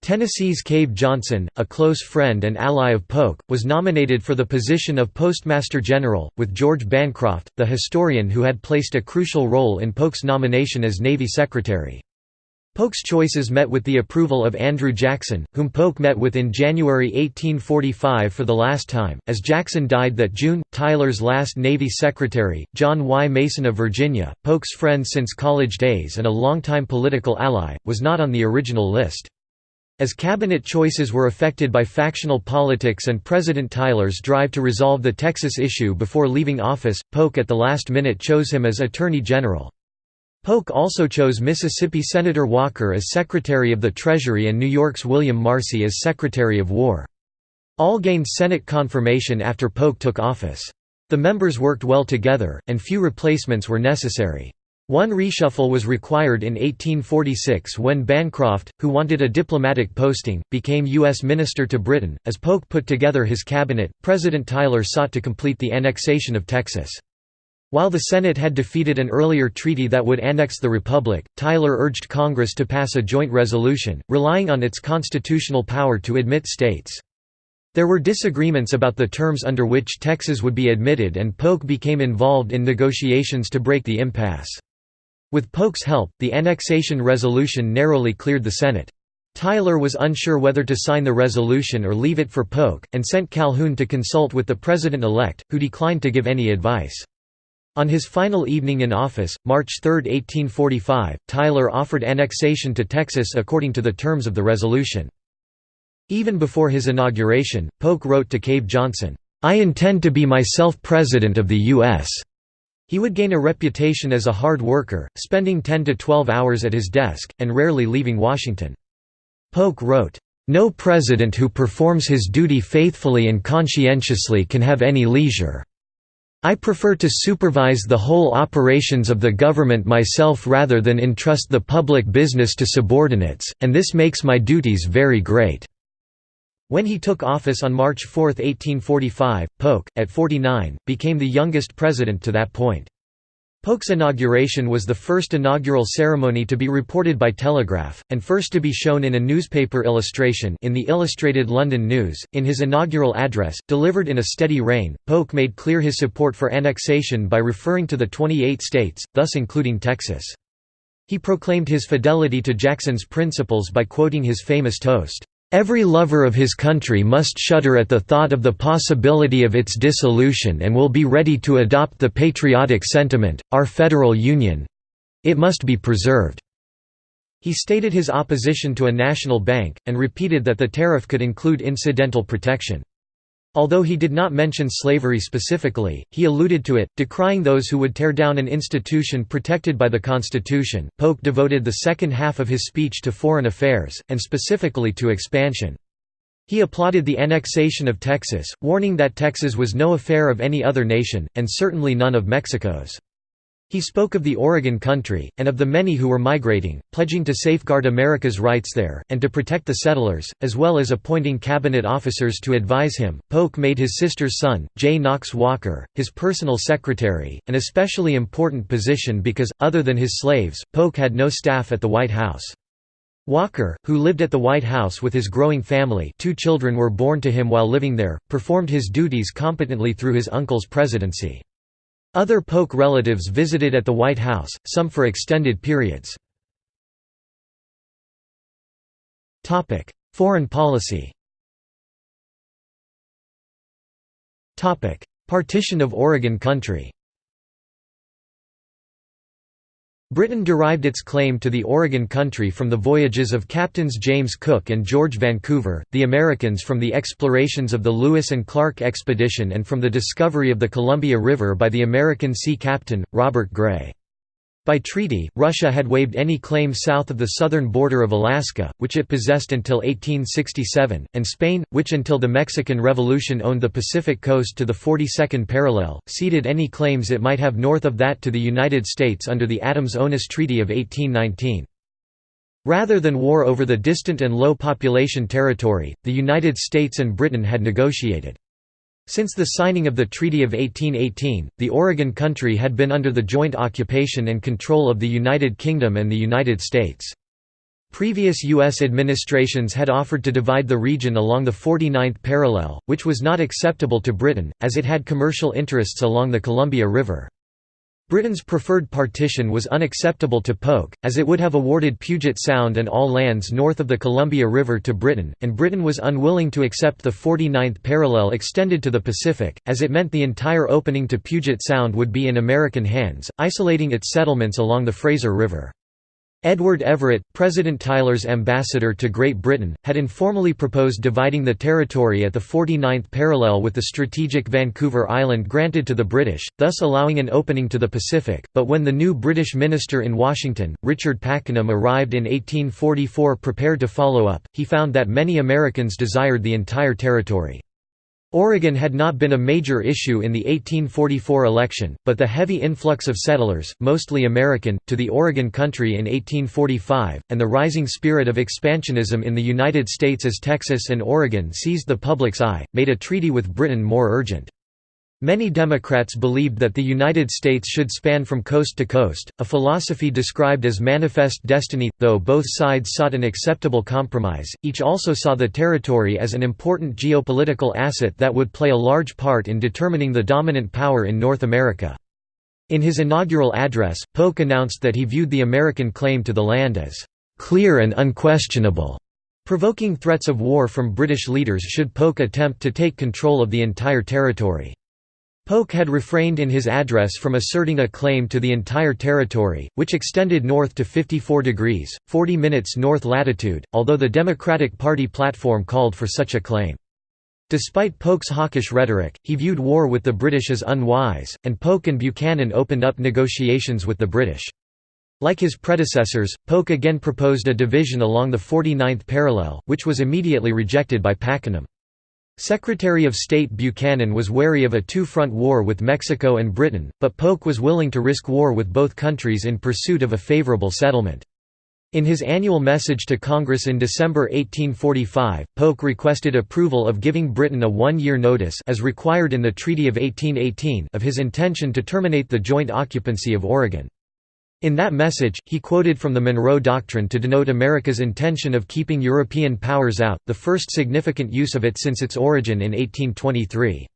[SPEAKER 1] Tennessee's Cave Johnson, a close friend and ally of Polk, was nominated for the position of Postmaster General, with George Bancroft, the historian who had placed a crucial role in Polk's nomination as Navy Secretary. Polk's choices met with the approval of Andrew Jackson, whom Polk met with in January 1845 for the last time. As Jackson died that June, Tyler's last Navy Secretary, John Y. Mason of Virginia, Polk's friend since college days and a longtime political ally, was not on the original list. As cabinet choices were affected by factional politics and President Tyler's drive to resolve the Texas issue before leaving office, Polk at the last minute chose him as Attorney General. Polk also chose Mississippi Senator Walker as Secretary of the Treasury and New York's William Marcy as Secretary of War. All gained Senate confirmation after Polk took office. The members worked well together, and few replacements were necessary. One reshuffle was required in 1846 when Bancroft, who wanted a diplomatic posting, became U.S. Minister to Britain. As Polk put together his cabinet, President Tyler sought to complete the annexation of Texas. While the Senate had defeated an earlier treaty that would annex the Republic, Tyler urged Congress to pass a joint resolution, relying on its constitutional power to admit states. There were disagreements about the terms under which Texas would be admitted and Polk became involved in negotiations to break the impasse. With Polk's help, the annexation resolution narrowly cleared the Senate. Tyler was unsure whether to sign the resolution or leave it for Polk, and sent Calhoun to consult with the president-elect, who declined to give any advice. On his final evening in office, March 3, 1845, Tyler offered annexation to Texas according to the terms of the resolution. Even before his inauguration, Polk wrote to Cave Johnson, "'I intend to be myself President of the U.S. He would gain a reputation as a hard worker, spending 10 to 12 hours at his desk, and rarely leaving Washington. Polk wrote, "...no president who performs his duty faithfully and conscientiously can have any leisure. I prefer to supervise the whole operations of the government myself rather than entrust the public business to subordinates, and this makes my duties very great." When he took office on March 4, 1845, Polk, at 49, became the youngest president to that point. Polk's inauguration was the first inaugural ceremony to be reported by telegraph, and first to be shown in a newspaper illustration in the Illustrated London News. In his inaugural address, delivered in a steady rain, Polk made clear his support for annexation by referring to the 28 states, thus including Texas. He proclaimed his fidelity to Jackson's principles by quoting his famous toast, Every lover of his country must shudder at the thought of the possibility of its dissolution and will be ready to adopt the patriotic sentiment, our federal union—it must be preserved." He stated his opposition to a national bank, and repeated that the tariff could include incidental protection. Although he did not mention slavery specifically, he alluded to it, decrying those who would tear down an institution protected by the Constitution. Polk devoted the second half of his speech to foreign affairs, and specifically to expansion. He applauded the annexation of Texas, warning that Texas was no affair of any other nation, and certainly none of Mexico's. He spoke of the Oregon country, and of the many who were migrating, pledging to safeguard America's rights there, and to protect the settlers, as well as appointing cabinet officers to advise him. Polk made his sister's son, J. Knox Walker, his personal secretary, an especially important position because, other than his slaves, Polk had no staff at the White House. Walker, who lived at the White House with his growing family two children were born to him while living there, performed his duties competently through his uncle's presidency. Other Polk relatives visited at the White House, some for extended periods. Foreign policy Partition of Oregon Country Britain derived its claim to the Oregon Country from the voyages of Captains James Cook and George Vancouver, the Americans from the explorations of the Lewis and Clark expedition and from the discovery of the Columbia River by the American sea captain, Robert Gray. By treaty, Russia had waived any claim south of the southern border of Alaska, which it possessed until 1867, and Spain, which until the Mexican Revolution owned the Pacific coast to the 42nd parallel, ceded any claims it might have north of that to the United States under the Adams-Onis Treaty of 1819. Rather than war over the distant and low population territory, the United States and Britain had negotiated. Since the signing of the Treaty of 1818, the Oregon Country had been under the joint occupation and control of the United Kingdom and the United States. Previous U.S. administrations had offered to divide the region along the 49th parallel, which was not acceptable to Britain, as it had commercial interests along the Columbia River. Britain's preferred partition was unacceptable to Polk, as it would have awarded Puget Sound and all lands north of the Columbia River to Britain, and Britain was unwilling to accept the 49th parallel extended to the Pacific, as it meant the entire opening to Puget Sound would be in American hands, isolating its settlements along the Fraser River. Edward Everett, President Tyler's ambassador to Great Britain, had informally proposed dividing the territory at the 49th parallel with the strategic Vancouver Island granted to the British, thus allowing an opening to the Pacific, but when the new British minister in Washington, Richard Pakenham arrived in 1844 prepared to follow up, he found that many Americans desired the entire territory. Oregon had not been a major issue in the 1844 election, but the heavy influx of settlers, mostly American, to the Oregon country in 1845, and the rising spirit of expansionism in the United States as Texas and Oregon seized the public's eye, made a treaty with Britain more urgent. Many Democrats believed that the United States should span from coast to coast, a philosophy described as manifest destiny. Though both sides sought an acceptable compromise, each also saw the territory as an important geopolitical asset that would play a large part in determining the dominant power in North America. In his inaugural address, Polk announced that he viewed the American claim to the land as clear and unquestionable, provoking threats of war from British leaders should Polk attempt to take control of the entire territory. Polk had refrained in his address from asserting a claim to the entire territory, which extended north to 54 degrees, 40 minutes north latitude, although the Democratic Party platform called for such a claim. Despite Polk's hawkish rhetoric, he viewed war with the British as unwise, and Polk and Buchanan opened up negotiations with the British. Like his predecessors, Polk again proposed a division along the 49th parallel, which was immediately rejected by Pakenham. Secretary of State Buchanan was wary of a two-front war with Mexico and Britain, but Polk was willing to risk war with both countries in pursuit of a favorable settlement. In his annual message to Congress in December 1845, Polk requested approval of giving Britain a one-year notice as required in the Treaty of 1818 of his intention to terminate the joint occupancy of Oregon. In that message, he quoted from the Monroe Doctrine to denote America's intention of keeping European powers out, the first significant use of it since its origin in 1823.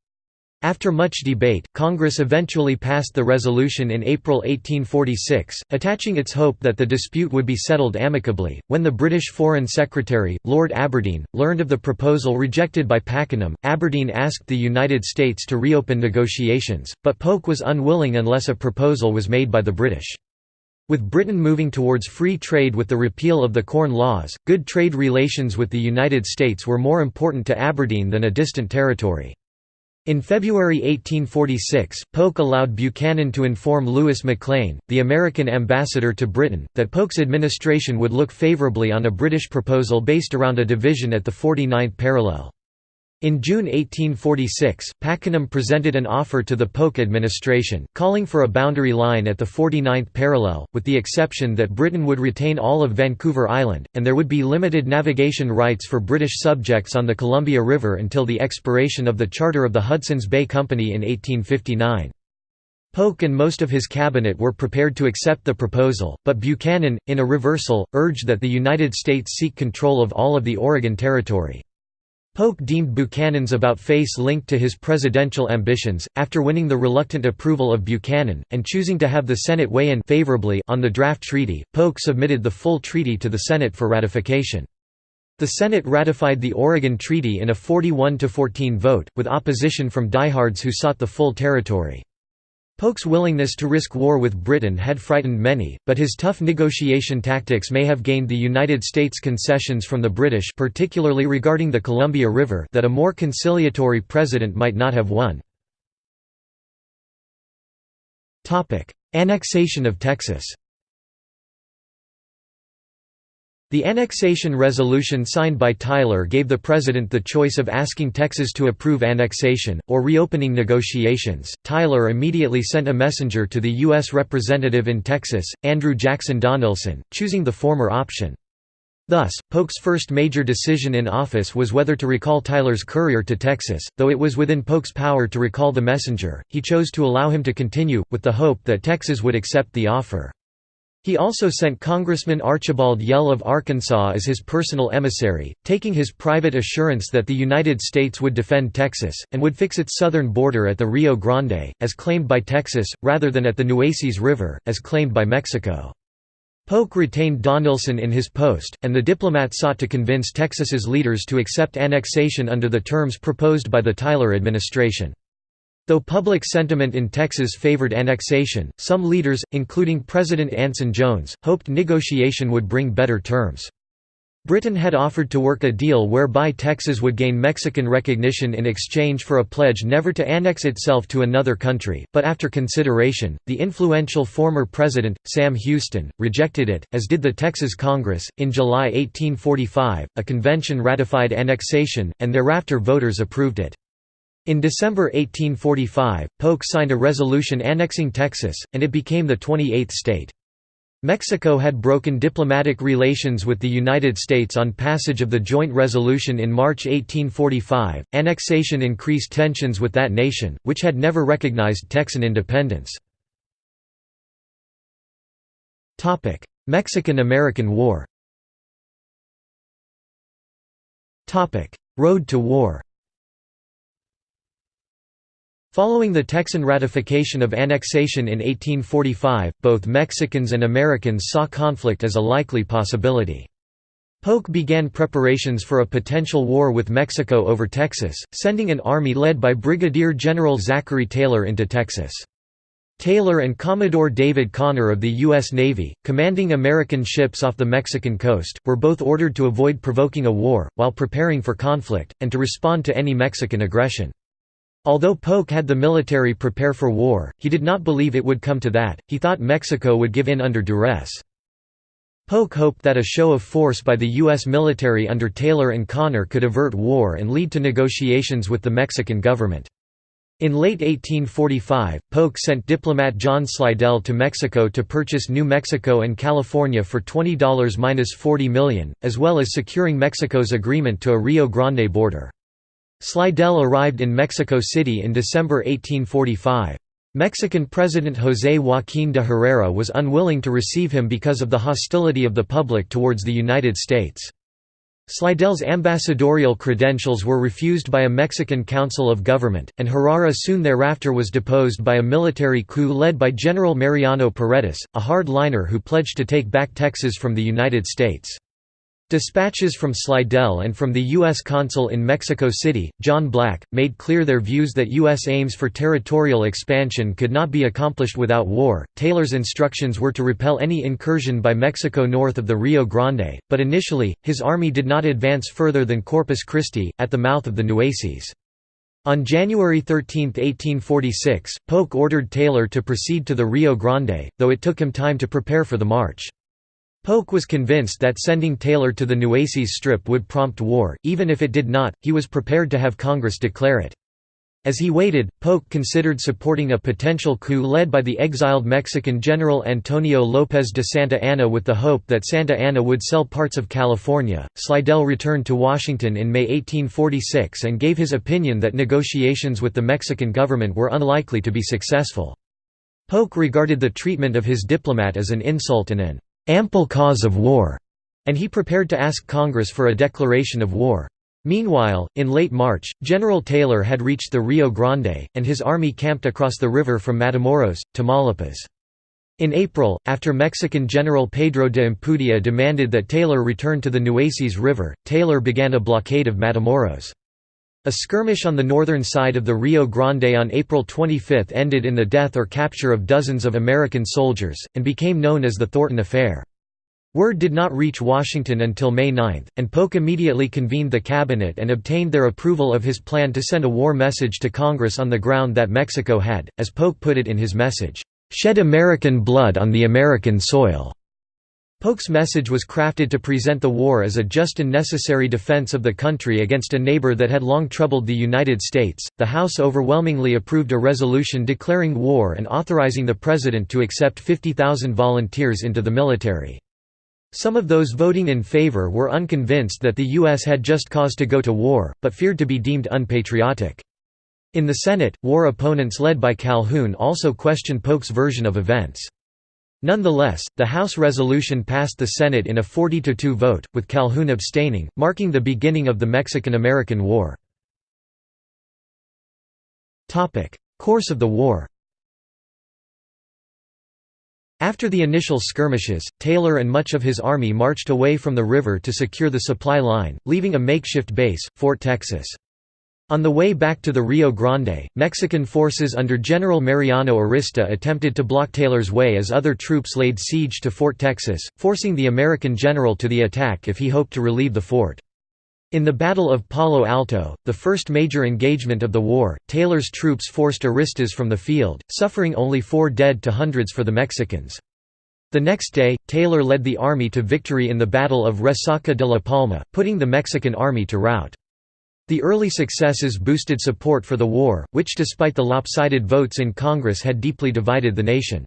[SPEAKER 1] After much debate, Congress eventually passed the resolution in April 1846, attaching its hope that the dispute would be settled amicably. When the British Foreign Secretary, Lord Aberdeen, learned of the proposal rejected by Pakenham, Aberdeen asked the United States to reopen negotiations, but Polk was unwilling unless a proposal was made by the British. With Britain moving towards free trade with the repeal of the Corn Laws, good trade relations with the United States were more important to Aberdeen than a distant territory. In February 1846, Polk allowed Buchanan to inform Louis McLane, the American ambassador to Britain, that Polk's administration would look favorably on a British proposal based around a division at the 49th parallel. In June 1846, Pakenham presented an offer to the Polk administration, calling for a boundary line at the 49th parallel, with the exception that Britain would retain all of Vancouver Island, and there would be limited navigation rights for British subjects on the Columbia River until the expiration of the charter of the Hudson's Bay Company in 1859. Polk and most of his cabinet were prepared to accept the proposal, but Buchanan, in a reversal, urged that the United States seek control of all of the Oregon Territory. Polk deemed Buchanan's about-face linked to his presidential ambitions. After winning the reluctant approval of Buchanan, and choosing to have the Senate weigh in favorably on the draft treaty, Polk submitted the full treaty to the Senate for ratification. The Senate ratified the Oregon Treaty in a 41–14 vote, with opposition from diehards who sought the full territory. Polk's willingness to risk war with Britain had frightened many, but his tough negotiation tactics may have gained the United States concessions from the British particularly regarding the Columbia River that a more conciliatory president might not have won. Annexation of Texas The annexation resolution signed by Tyler gave the president the choice of asking Texas to approve annexation, or reopening negotiations. Tyler immediately sent a messenger to the U.S. representative in Texas, Andrew Jackson Donelson, choosing the former option. Thus, Polk's first major decision in office was whether to recall Tyler's courier to Texas, though it was within Polk's power to recall the messenger, he chose to allow him to continue, with the hope that Texas would accept the offer. He also sent Congressman Archibald Yell of Arkansas as his personal emissary, taking his private assurance that the United States would defend Texas, and would fix its southern border at the Rio Grande, as claimed by Texas, rather than at the Nueces River, as claimed by Mexico. Polk retained Donelson in his post, and the diplomat sought to convince Texas's leaders to accept annexation under the terms proposed by the Tyler administration. Though public sentiment in Texas favored annexation, some leaders, including President Anson Jones, hoped negotiation would bring better terms. Britain had offered to work a deal whereby Texas would gain Mexican recognition in exchange for a pledge never to annex itself to another country, but after consideration, the influential former president, Sam Houston, rejected it, as did the Texas Congress. In July 1845, a convention ratified annexation, and thereafter voters approved it. In December 1845, Polk signed a resolution annexing Texas, and it became the 28th state. Mexico had broken diplomatic relations with the United States on passage of the joint resolution in March 1845. Annexation increased tensions with that nation, which had never recognized Texan independence. Topic: Mexican-American War. Topic: Road to War. Following the Texan ratification of annexation in 1845, both Mexicans and Americans saw conflict as a likely possibility. Polk began preparations for a potential war with Mexico over Texas, sending an army led by Brigadier General Zachary Taylor into Texas. Taylor and Commodore David Conner of the U.S. Navy, commanding American ships off the Mexican coast, were both ordered to avoid provoking a war, while preparing for conflict, and to respond to any Mexican aggression. Although Polk had the military prepare for war, he did not believe it would come to that, he thought Mexico would give in under duress. Polk hoped that a show of force by the U.S. military under Taylor and Conner could avert war and lead to negotiations with the Mexican government. In late 1845, Polk sent diplomat John Slidell to Mexico to purchase New Mexico and California for $20–40 million, as well as securing Mexico's agreement to a Rio Grande border. Slidell arrived in Mexico City in December 1845. Mexican President José Joaquín de Herrera was unwilling to receive him because of the hostility of the public towards the United States. Slidell's ambassadorial credentials were refused by a Mexican Council of Government, and Herrera soon thereafter was deposed by a military coup led by General Mariano Paredes, a hard-liner who pledged to take back Texas from the United States. Dispatches from Slidell and from the U.S. consul in Mexico City, John Black, made clear their views that U.S. aims for territorial expansion could not be accomplished without war. Taylor's instructions were to repel any incursion by Mexico north of the Rio Grande, but initially, his army did not advance further than Corpus Christi, at the mouth of the Nueces. On January 13, 1846, Polk ordered Taylor to proceed to the Rio Grande, though it took him time to prepare for the march. Polk was convinced that sending Taylor to the Nueces Strip would prompt war, even if it did not, he was prepared to have Congress declare it. As he waited, Polk considered supporting a potential coup led by the exiled Mexican General Antonio López de Santa Anna with the hope that Santa Anna would sell parts of California. Slidell returned to Washington in May 1846 and gave his opinion that negotiations with the Mexican government were unlikely to be successful. Polk regarded the treatment of his diplomat as an insult and an ample cause of war, and he prepared to ask Congress for a declaration of war. Meanwhile, in late March, General Taylor had reached the Rio Grande, and his army camped across the river from Matamoros, Tamaulipas. In April, after Mexican General Pedro de Ampudia demanded that Taylor return to the Nueces River, Taylor began a blockade of Matamoros. A skirmish on the northern side of the Rio Grande on April 25 ended in the death or capture of dozens of American soldiers, and became known as the Thornton Affair. Word did not reach Washington until May 9, and Polk immediately convened the cabinet and obtained their approval of his plan to send a war message to Congress on the ground that Mexico had, as Polk put it in his message, "...shed American blood on the American soil." Polk's message was crafted to present the war as a just and necessary defense of the country against a neighbor that had long troubled the United States. The House overwhelmingly approved a resolution declaring war and authorizing the President to accept 50,000 volunteers into the military. Some of those voting in favor were unconvinced that the U.S. had just cause to go to war, but feared to be deemed unpatriotic. In the Senate, war opponents led by Calhoun also questioned Polk's version of events. Nonetheless, the House resolution passed the Senate in a 40–2 vote, with Calhoun abstaining, marking the beginning of the Mexican–American War. Course of the war After the initial skirmishes, Taylor and much of his army marched away from the river to secure the supply line, leaving a makeshift base, Fort Texas. On the way back to the Rio Grande, Mexican forces under General Mariano Arista attempted to block Taylor's way as other troops laid siege to Fort Texas, forcing the American general to the attack if he hoped to relieve the fort. In the Battle of Palo Alto, the first major engagement of the war, Taylor's troops forced Aristas from the field, suffering only four dead to hundreds for the Mexicans. The next day, Taylor led the army to victory in the Battle of Resaca de la Palma, putting the Mexican army to rout. The early successes boosted support for the war, which despite the lopsided votes in Congress had deeply divided the nation.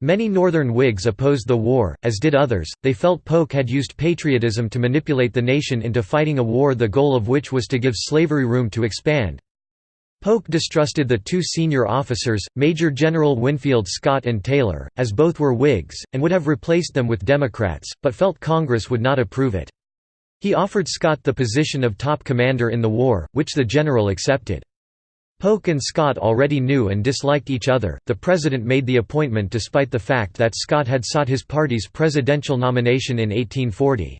[SPEAKER 1] Many Northern Whigs opposed the war, as did others, they felt Polk had used patriotism to manipulate the nation into fighting a war the goal of which was to give slavery room to expand. Polk distrusted the two senior officers, Major General Winfield Scott and Taylor, as both were Whigs, and would have replaced them with Democrats, but felt Congress would not approve it. He offered Scott the position of top commander in the war, which the general accepted. Polk and Scott already knew and disliked each other. The president made the appointment despite the fact that Scott had sought his party's presidential nomination in 1840.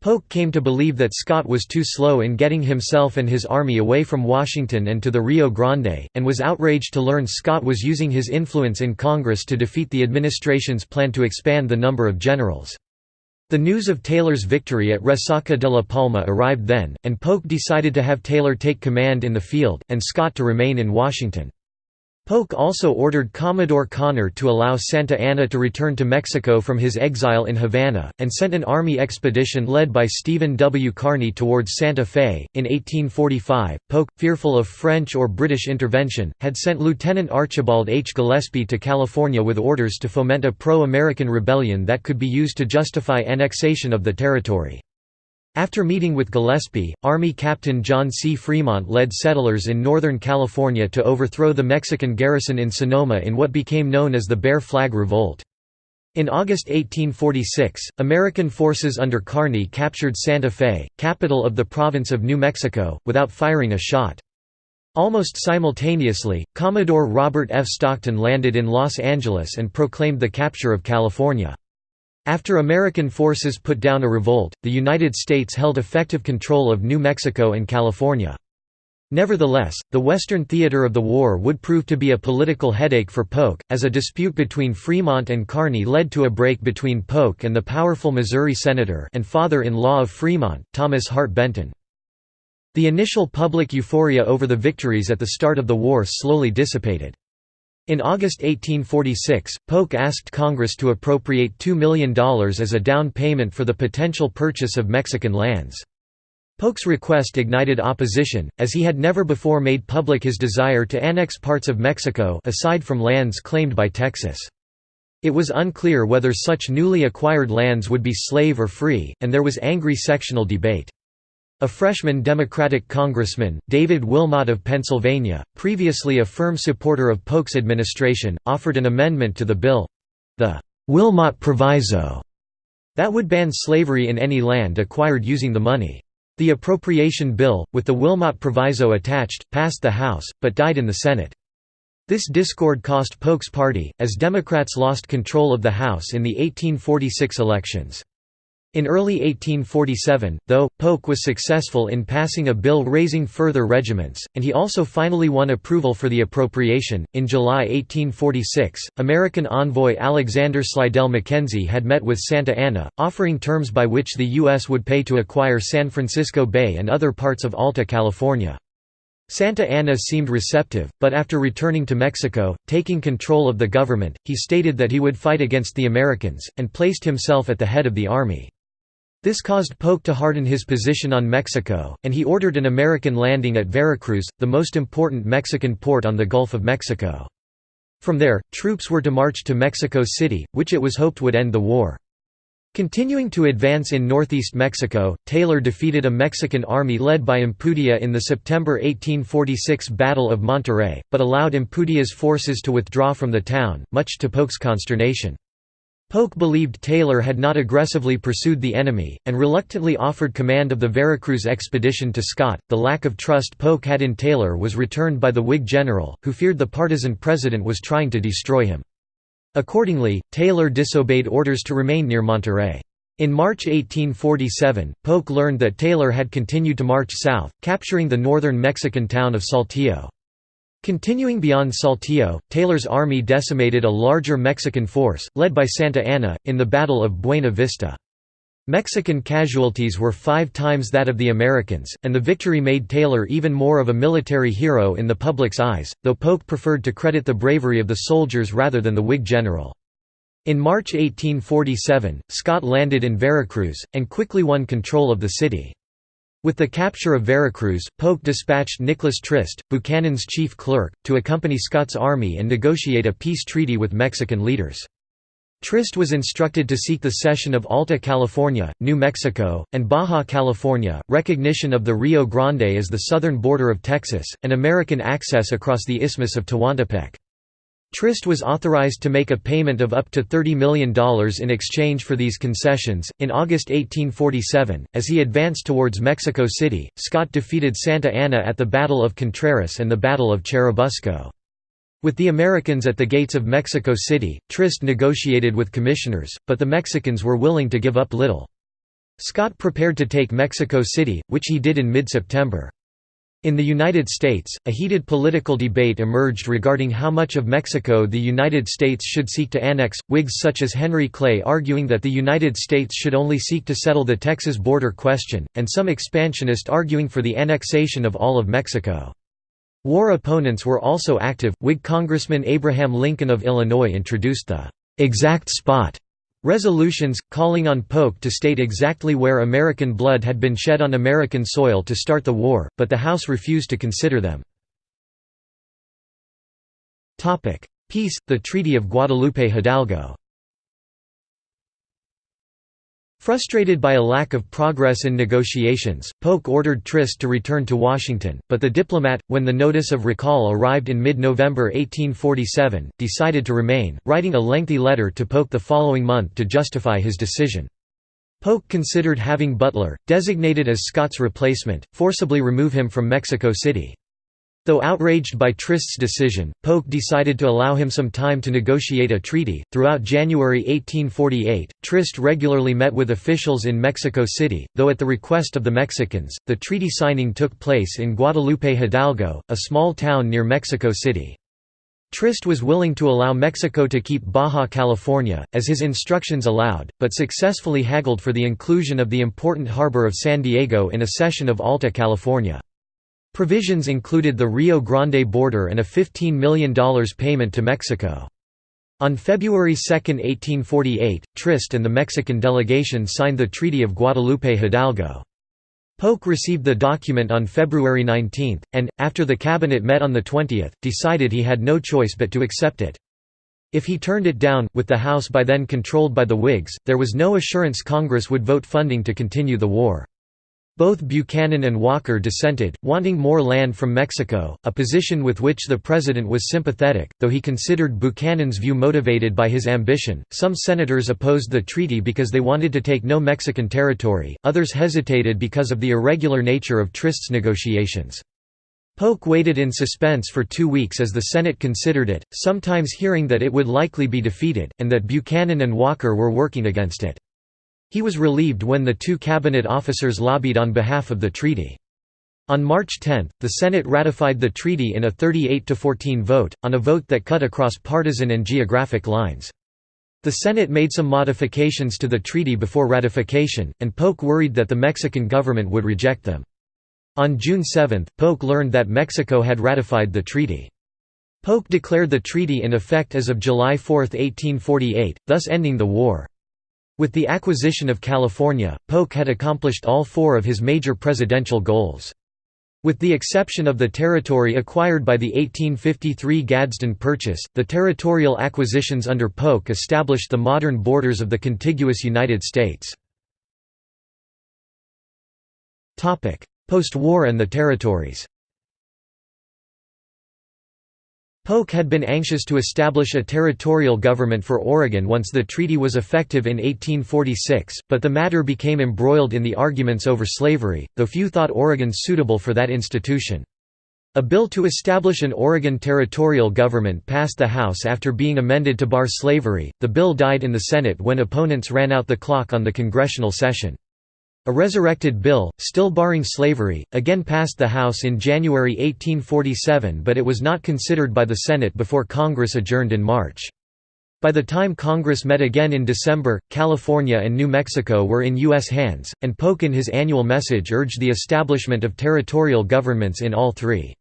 [SPEAKER 1] Polk came to believe that Scott was too slow in getting himself and his army away from Washington and to the Rio Grande, and was outraged to learn Scott was using his influence in Congress to defeat the administration's plan to expand the number of generals. The news of Taylor's victory at Resaca de la Palma arrived then, and Polk decided to have Taylor take command in the field, and Scott to remain in Washington. Polk also ordered Commodore Conner to allow Santa Anna to return to Mexico from his exile in Havana, and sent an army expedition led by Stephen W. Kearny towards Santa Fe. In 1845, Polk, fearful of French or British intervention, had sent Lieutenant Archibald H. Gillespie to California with orders to foment a pro American rebellion that could be used to justify annexation of the territory. After meeting with Gillespie, Army Captain John C. Fremont led settlers in Northern California to overthrow the Mexican garrison in Sonoma in what became known as the Bear Flag Revolt. In August 1846, American forces under Kearny captured Santa Fe, capital of the province of New Mexico, without firing a shot. Almost simultaneously, Commodore Robert F. Stockton landed in Los Angeles and proclaimed the capture of California. After American forces put down a revolt, the United States held effective control of New Mexico and California. Nevertheless, the Western theater of the war would prove to be a political headache for Polk, as a dispute between Fremont and Kearny led to a break between Polk and the powerful Missouri senator and father-in-law of Fremont, Thomas Hart Benton. The initial public euphoria over the victories at the start of the war slowly dissipated. In August 1846, Polk asked Congress to appropriate $2 million as a down payment for the potential purchase of Mexican lands. Polk's request ignited opposition, as he had never before made public his desire to annex parts of Mexico aside from lands claimed by Texas. It was unclear whether such newly acquired lands would be slave or free, and there was angry sectional debate. A freshman Democratic congressman, David Wilmot of Pennsylvania, previously a firm supporter of Polk's administration, offered an amendment to the bill—the Wilmot Proviso that would ban slavery in any land acquired using the money. The appropriation bill, with the Wilmot Proviso attached, passed the House, but died in the Senate. This discord cost Polk's party, as Democrats lost control of the House in the 1846 elections. In early 1847, though, Polk was successful in passing a bill raising further regiments, and he also finally won approval for the appropriation. In July 1846, American envoy Alexander Slidell Mackenzie had met with Santa Anna, offering terms by which the U.S. would pay to acquire San Francisco Bay and other parts of Alta California. Santa Anna seemed receptive, but after returning to Mexico, taking control of the government, he stated that he would fight against the Americans, and placed himself at the head of the army. This caused Polk to harden his position on Mexico, and he ordered an American landing at Veracruz, the most important Mexican port on the Gulf of Mexico. From there, troops were to march to Mexico City, which it was hoped would end the war. Continuing to advance in northeast Mexico, Taylor defeated a Mexican army led by Ampudia in the September 1846 Battle of Monterrey, but allowed Ampudia's forces to withdraw from the town, much to Polk's consternation. Polk believed Taylor had not aggressively pursued the enemy, and reluctantly offered command of the Veracruz expedition to Scott. The lack of trust Polk had in Taylor was returned by the Whig general, who feared the partisan president was trying to destroy him. Accordingly, Taylor disobeyed orders to remain near Monterrey. In March 1847, Polk learned that Taylor had continued to march south, capturing the northern Mexican town of Saltillo. Continuing beyond Saltillo, Taylor's army decimated a larger Mexican force, led by Santa Anna, in the Battle of Buena Vista. Mexican casualties were five times that of the Americans, and the victory made Taylor even more of a military hero in the public's eyes, though Polk preferred to credit the bravery of the soldiers rather than the Whig general. In March 1847, Scott landed in Veracruz, and quickly won control of the city. With the capture of Veracruz, Polk dispatched Nicholas Trist, Buchanan's chief clerk, to accompany Scott's army and negotiate a peace treaty with Mexican leaders. Trist was instructed to seek the cession of Alta California, New Mexico, and Baja California, recognition of the Rio Grande as the southern border of Texas, and American access across the Isthmus of Tehuantepec. Trist was authorized to make a payment of up to $30 million in exchange for these concessions. In August 1847, as he advanced towards Mexico City, Scott defeated Santa Anna at the Battle of Contreras and the Battle of Churubusco. With the Americans at the gates of Mexico City, Trist negotiated with commissioners, but the Mexicans were willing to give up little. Scott prepared to take Mexico City, which he did in mid-September. In the United States, a heated political debate emerged regarding how much of Mexico the United States should seek to annex, Whigs such as Henry Clay arguing that the United States should only seek to settle the Texas border question, and some expansionists arguing for the annexation of all of Mexico. War opponents were also active. Whig Congressman Abraham Lincoln of Illinois introduced the exact spot Resolutions, calling on Polk to state exactly where American blood had been shed on American soil to start the war, but the House refused to consider them. Peace, the Treaty of Guadalupe Hidalgo Frustrated by a lack of progress in negotiations, Polk ordered Trist to return to Washington, but the diplomat, when the notice of recall arrived in mid-November 1847, decided to remain, writing a lengthy letter to Polk the following month to justify his decision. Polk considered having Butler, designated as Scott's replacement, forcibly remove him from Mexico City. Though outraged by Trist's decision, Polk decided to allow him some time to negotiate a treaty. Throughout January 1848, Trist regularly met with officials in Mexico City, though at the request of the Mexicans. The treaty signing took place in Guadalupe Hidalgo, a small town near Mexico City. Trist was willing to allow Mexico to keep Baja California, as his instructions allowed, but successfully haggled for the inclusion of the important harbor of San Diego in a cession of Alta California. Provisions included the Rio Grande border and a $15 million payment to Mexico. On February 2, 1848, Trist and the Mexican delegation signed the Treaty of Guadalupe Hidalgo. Polk received the document on February 19, and, after the cabinet met on the 20th, decided he had no choice but to accept it. If he turned it down, with the House by then controlled by the Whigs, there was no assurance Congress would vote funding to continue the war. Both Buchanan and Walker dissented, wanting more land from Mexico, a position with which the president was sympathetic, though he considered Buchanan's view motivated by his ambition. Some senators opposed the treaty because they wanted to take no Mexican territory, others hesitated because of the irregular nature of Trist's negotiations. Polk waited in suspense for two weeks as the Senate considered it, sometimes hearing that it would likely be defeated, and that Buchanan and Walker were working against it. He was relieved when the two cabinet officers lobbied on behalf of the treaty. On March 10, the Senate ratified the treaty in a 38–14 vote, on a vote that cut across partisan and geographic lines. The Senate made some modifications to the treaty before ratification, and Polk worried that the Mexican government would reject them. On June 7, Polk learned that Mexico had ratified the treaty. Polk declared the treaty in effect as of July 4, 1848, thus ending the war. With the acquisition of California, Polk had accomplished all four of his major presidential goals. With the exception of the territory acquired by the 1853 Gadsden Purchase, the territorial acquisitions under Polk established the modern borders of the contiguous United States. Post-war and the territories Polk had been anxious to establish a territorial government for Oregon once the treaty was effective in 1846, but the matter became embroiled in the arguments over slavery, though few thought Oregon suitable for that institution. A bill to establish an Oregon territorial government passed the House after being amended to bar slavery. The bill died in the Senate when opponents ran out the clock on the congressional session. A resurrected bill, still barring slavery, again passed the House in January 1847 but it was not considered by the Senate before Congress adjourned in March. By the time Congress met again in December, California and New Mexico were in U.S. hands, and Polk in his annual message urged the establishment of territorial governments in all three.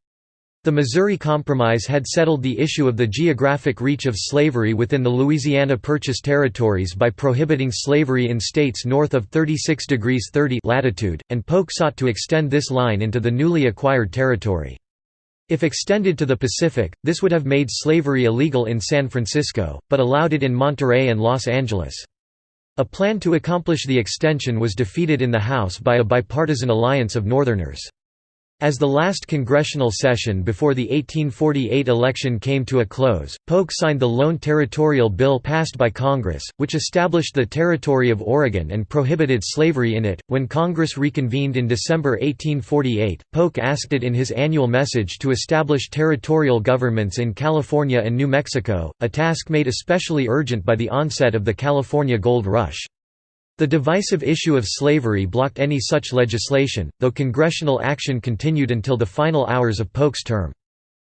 [SPEAKER 1] The Missouri Compromise had settled the issue of the geographic reach of slavery within the Louisiana Purchase territories by prohibiting slavery in states north of 36 degrees 30 latitude, and Polk sought to extend this line into the newly acquired territory. If extended to the Pacific, this would have made slavery illegal in San Francisco, but allowed it in Monterey and Los Angeles. A plan to accomplish the extension was defeated in the House by a bipartisan alliance of Northerners. As the last congressional session before the 1848 election came to a close, Polk signed the Lone Territorial Bill passed by Congress, which established the Territory of Oregon and prohibited slavery in it. When Congress reconvened in December 1848, Polk asked it in his annual message to establish territorial governments in California and New Mexico, a task made especially urgent by the onset of the California Gold Rush. The divisive issue of slavery blocked any such legislation, though congressional action continued until the final hours of Polk's term.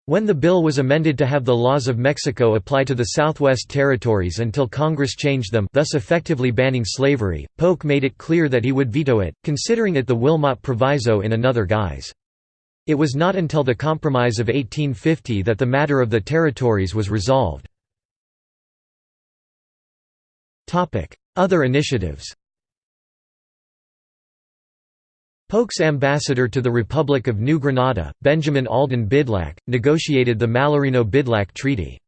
[SPEAKER 1] When the bill was amended to have the laws of Mexico apply to the Southwest Territories until Congress changed them thus effectively banning slavery, Polk made it clear that he would veto it, considering it the Wilmot Proviso in another guise. It was not until the Compromise of 1850 that the matter of the territories was resolved. Other initiatives Polk's ambassador to the Republic of New Granada, Benjamin Alden Bidlack, negotiated the Mallarino–Bidlack Treaty.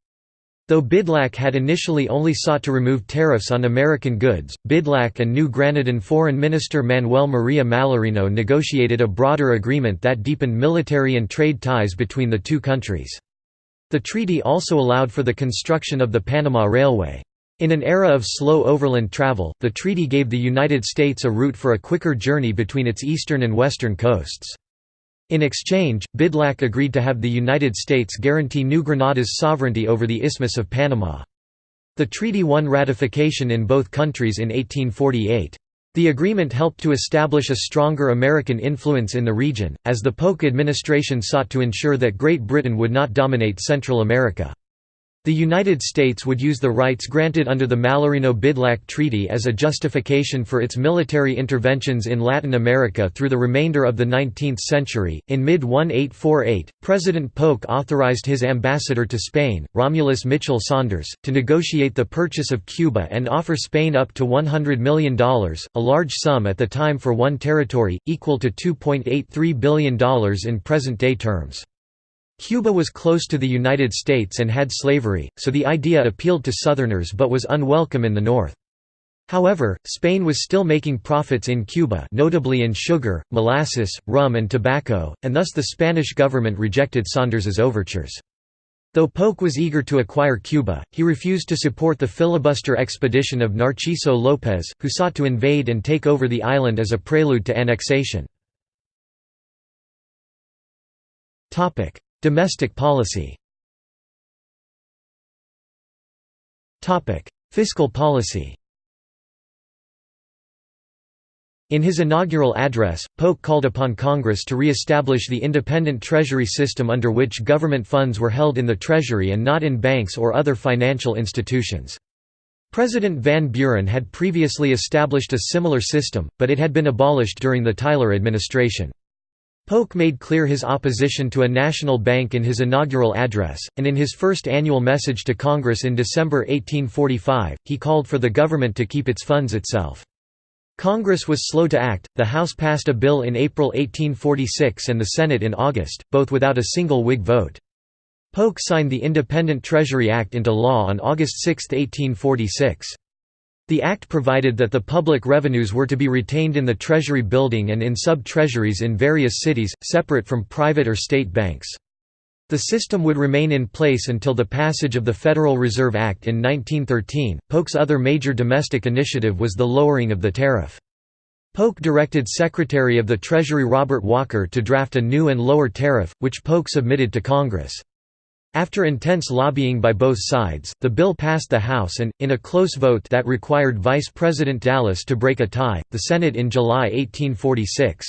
[SPEAKER 1] Though Bidlack had initially only sought to remove tariffs on American goods, Bidlack and New Granadan Foreign Minister Manuel Maria Mallarino negotiated a broader agreement that deepened military and trade ties between the two countries. The treaty also allowed for the construction of the Panama Railway. In an era of slow overland travel, the treaty gave the United States a route for a quicker journey between its eastern and western coasts. In exchange, Bidlack agreed to have the United States guarantee New Granada's sovereignty over the Isthmus of Panama. The treaty won ratification in both countries in 1848. The agreement helped to establish a stronger American influence in the region, as the Polk administration sought to ensure that Great Britain would not dominate Central America. The United States would use the rights granted under the Mallarino-Bidlack Treaty as a justification for its military interventions in Latin America through the remainder of the 19th century. In mid-1848, President Polk authorized his ambassador to Spain, Romulus Mitchell Saunders, to negotiate the purchase of Cuba and offer Spain up to $100 million, a large sum at the time for one territory, equal to $2.83 billion in present-day terms. Cuba was close to the United States and had slavery, so the idea appealed to Southerners but was unwelcome in the North. However, Spain was still making profits in Cuba notably in sugar, molasses, rum and tobacco, and thus the Spanish government rejected Saunders's overtures. Though Polk was eager to acquire Cuba, he refused to support the filibuster expedition of Narciso López, who sought to invade and take over the island as a prelude to annexation. Domestic policy Fiscal policy In his inaugural address, Polk called upon Congress to re-establish the independent Treasury system under which government funds were held in the Treasury and not in banks or other financial institutions. President Van Buren had previously established a similar system, but it had been abolished during the Tyler administration. Polk made clear his opposition to a national bank in his inaugural address, and in his first annual message to Congress in December 1845, he called for the government to keep its funds itself. Congress was slow to act, the House passed a bill in April 1846 and the Senate in August, both without a single Whig vote. Polk signed the Independent Treasury Act into law on August 6, 1846. The Act provided that the public revenues were to be retained in the Treasury building and in sub-treasuries in various cities, separate from private or state banks. The system would remain in place until the passage of the Federal Reserve Act in 1913. Polk's other major domestic initiative was the lowering of the tariff. Polk directed Secretary of the Treasury Robert Walker to draft a new and lower tariff, which Polk submitted to Congress. After intense lobbying by both sides, the bill passed the House and, in a close vote that required Vice President Dallas to break a tie, the Senate in July 1846.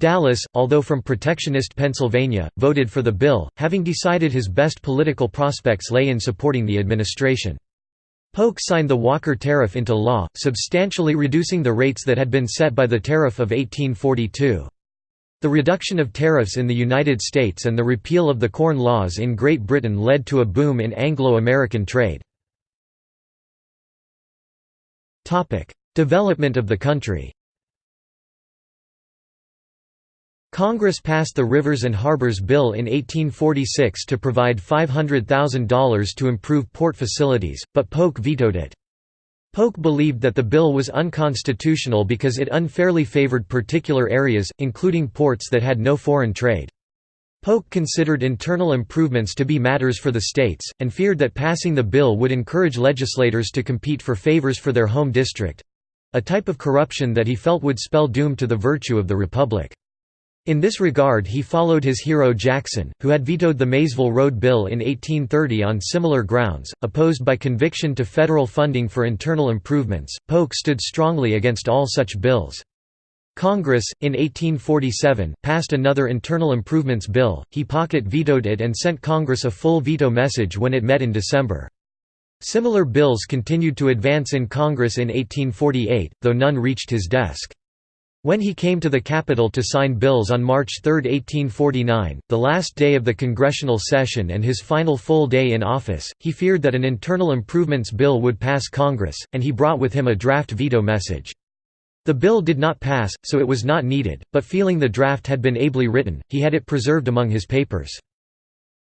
[SPEAKER 1] Dallas, although from protectionist Pennsylvania, voted for the bill, having decided his best political prospects lay in supporting the administration. Polk signed the Walker Tariff into law, substantially reducing the rates that had been set by the Tariff of 1842. The reduction of tariffs in the United States and the repeal of the Corn Laws in Great Britain led to a boom in Anglo-American trade. Development of the country Congress passed the Rivers and Harbors Bill in 1846 to provide $500,000 to improve port facilities, but Polk vetoed it. Polk believed that the bill was unconstitutional because it unfairly favored particular areas, including ports that had no foreign trade. Polk considered internal improvements to be matters for the states, and feared that passing the bill would encourage legislators to compete for favors for their home district—a type of corruption that he felt would spell doom to the virtue of the republic. In this regard he followed his hero Jackson, who had vetoed the Maysville Road Bill in 1830 on similar grounds, opposed by conviction to federal funding for internal improvements. Polk stood strongly against all such bills. Congress, in 1847, passed another internal improvements bill, he pocket vetoed it and sent Congress a full veto message when it met in December. Similar bills continued to advance in Congress in 1848, though none reached his desk. When he came to the Capitol to sign bills on March 3, 1849, the last day of the congressional session and his final full day in office, he feared that an internal improvements bill would pass Congress, and he brought with him a draft veto message. The bill did not pass, so it was not needed, but feeling the draft had been ably written, he had it preserved among his papers.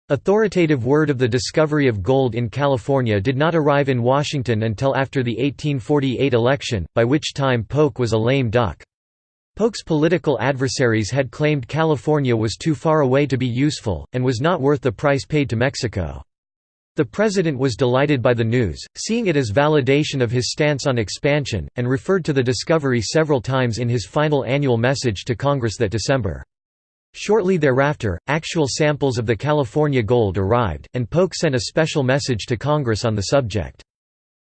[SPEAKER 1] Authoritative word of the discovery of gold in California did not arrive in Washington until after the 1848 election, by which time Polk was a lame duck. Polk's political adversaries had claimed California was too far away to be useful, and was not worth the price paid to Mexico. The president was delighted by the news, seeing it as validation of his stance on expansion, and referred to the discovery several times in his final annual message to Congress that December. Shortly thereafter, actual samples of the California gold arrived, and Polk sent a special message to Congress on the subject.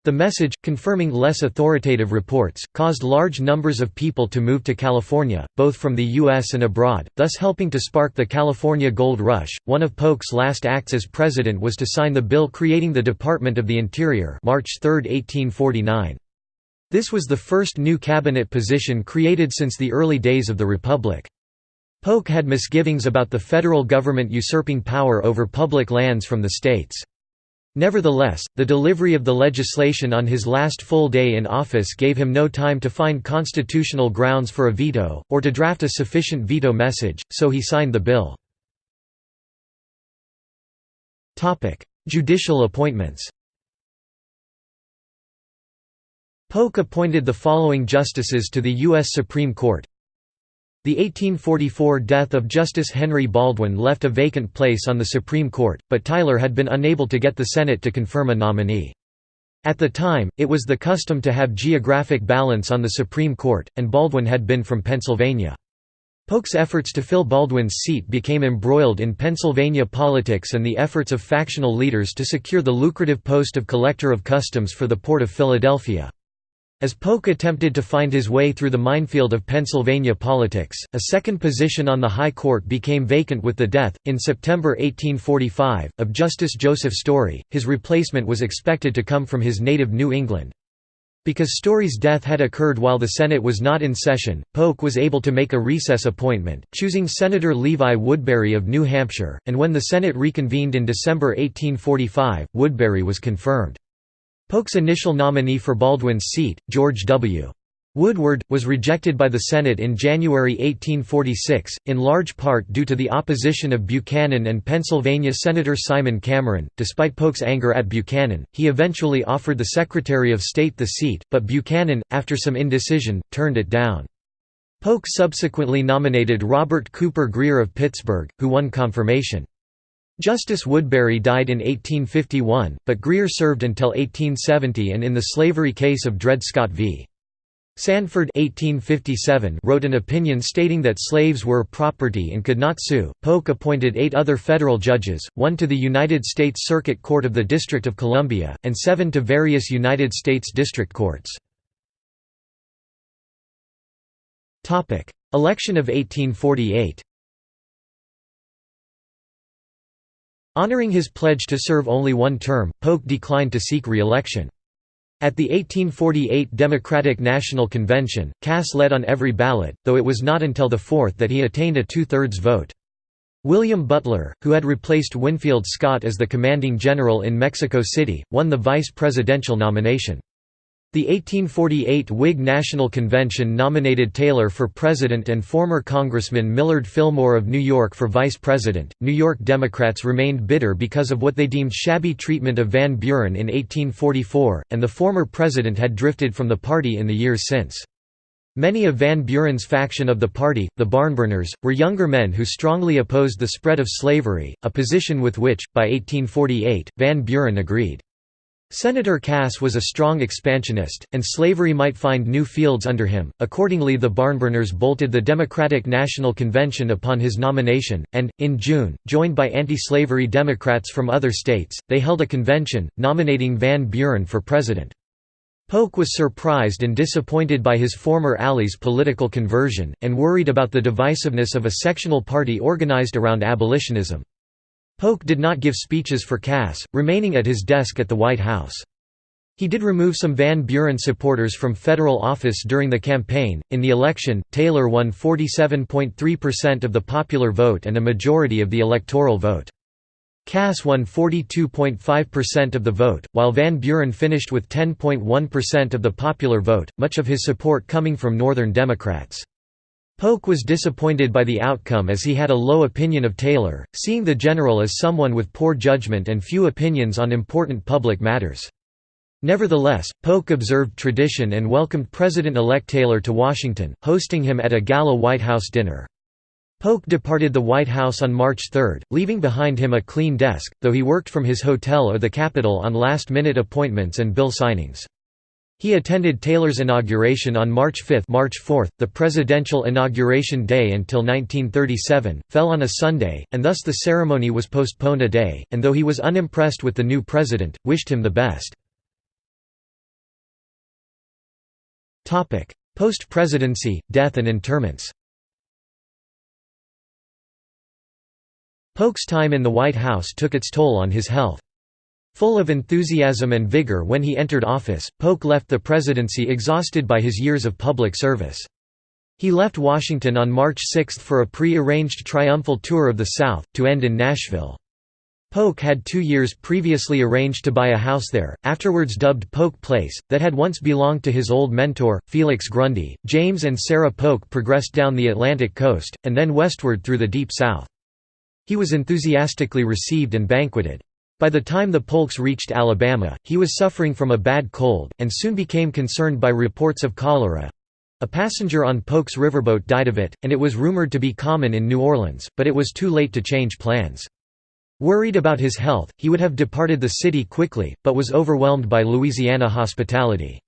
[SPEAKER 1] The message, confirming less authoritative reports, caused large numbers of people to move to California, both from the U.S. and abroad, thus helping to spark the California Gold Rush. One of Polk's last acts as president was to sign the bill creating the Department of the Interior March 3, 1849. This was the first new cabinet position created since the early days of the Republic. Polk had misgivings about the federal government usurping power over public lands from the states. Nevertheless, the delivery of the legislation on his last full day in office gave him no time to find constitutional grounds for a veto, or to draft a sufficient veto message, so he signed the bill. Judicial appointments Polk appointed the following justices to the U.S. Supreme Court the 1844 death of Justice Henry Baldwin left a vacant place on the Supreme Court, but Tyler had been unable to get the Senate to confirm a nominee. At the time, it was the custom to have geographic balance on the Supreme Court, and Baldwin had been from Pennsylvania. Polk's efforts to fill Baldwin's seat became embroiled in Pennsylvania politics and the efforts of factional leaders to secure the lucrative post of Collector of Customs for the Port of Philadelphia. As Polk attempted to find his way through the minefield of Pennsylvania politics, a second position on the High Court became vacant with the death, in September 1845, of Justice Joseph Story. His replacement was expected to come from his native New England. Because Story's death had occurred while the Senate was not in session, Polk was able to make a recess appointment, choosing Senator Levi Woodbury of New Hampshire, and when the Senate reconvened in December 1845, Woodbury was confirmed. Polk's initial nominee for Baldwin's seat, George W. Woodward, was rejected by the Senate in January 1846, in large part due to the opposition of Buchanan and Pennsylvania Senator Simon Cameron. Despite Polk's anger at Buchanan, he eventually offered the Secretary of State the seat, but Buchanan, after some indecision, turned it down. Polk subsequently nominated Robert Cooper Grier of Pittsburgh, who won confirmation. Justice Woodbury died in 1851, but Grier served until 1870 and in the slavery case of Dred Scott v. Sandford 1857 wrote an opinion stating that slaves were property and could not sue. Polk appointed eight other federal judges, one to the United States Circuit Court of the District of Columbia, and seven to various United States district courts. Election of 1848 Honoring his pledge to serve only one term, Polk declined to seek re-election. At the 1848 Democratic National Convention, Cass led on every ballot, though it was not until the fourth that he attained a two-thirds vote. William Butler, who had replaced Winfield Scott as the commanding general in Mexico City, won the vice presidential nomination. The 1848 Whig National Convention nominated Taylor for president and former Congressman Millard Fillmore of New York for vice president. New York Democrats remained bitter because of what they deemed shabby treatment of Van Buren in 1844, and the former president had drifted from the party in the years since. Many of Van Buren's faction of the party, the Barnburners, were younger men who strongly opposed the spread of slavery, a position with which, by 1848, Van Buren agreed. Senator Cass was a strong expansionist, and slavery might find new fields under him. Accordingly, the Barnburners bolted the Democratic National Convention upon his nomination, and, in June, joined by anti slavery Democrats from other states, they held a convention, nominating Van Buren for president. Polk was surprised and disappointed by his former ally's political conversion, and worried about the divisiveness of a sectional party organized around abolitionism. Polk did not give speeches for Cass, remaining at his desk at the White House. He did remove some Van Buren supporters from federal office during the campaign. In the election, Taylor won 47.3% of the popular vote and a majority of the electoral vote. Cass won 42.5% of the vote, while Van Buren finished with 10.1% of the popular vote, much of his support coming from Northern Democrats. Polk was disappointed by the outcome as he had a low opinion of Taylor, seeing the general as someone with poor judgment and few opinions on important public matters. Nevertheless, Polk observed tradition and welcomed President-elect Taylor to Washington, hosting him at a gala White House dinner. Polk departed the White House on March 3, leaving behind him a clean desk, though he worked from his hotel or the Capitol on last-minute appointments and bill signings. He attended Taylor's inauguration on March 5 March 4, the presidential inauguration day until 1937, fell on a Sunday, and thus the ceremony was postponed a day, and though he was unimpressed with the new president, wished him the best. Post-presidency, death and interments Polk's time in the White House took its toll on his health. Full of enthusiasm and vigor when he entered office, Polk left the presidency exhausted by his years of public service. He left Washington on March 6 for a pre-arranged triumphal tour of the South, to end in Nashville. Polk had two years previously arranged to buy a house there, afterwards dubbed Polk Place, that had once belonged to his old mentor, Felix Grundy. James and Sarah Polk progressed down the Atlantic coast, and then westward through the Deep South. He was enthusiastically received and banqueted. By the time the Polks reached Alabama, he was suffering from a bad cold, and soon became concerned by reports of cholera. A passenger on Polk's riverboat died of it, and it was rumored to be common in New Orleans, but it was too late to change plans. Worried about his health, he would have departed the city quickly, but was overwhelmed by Louisiana hospitality.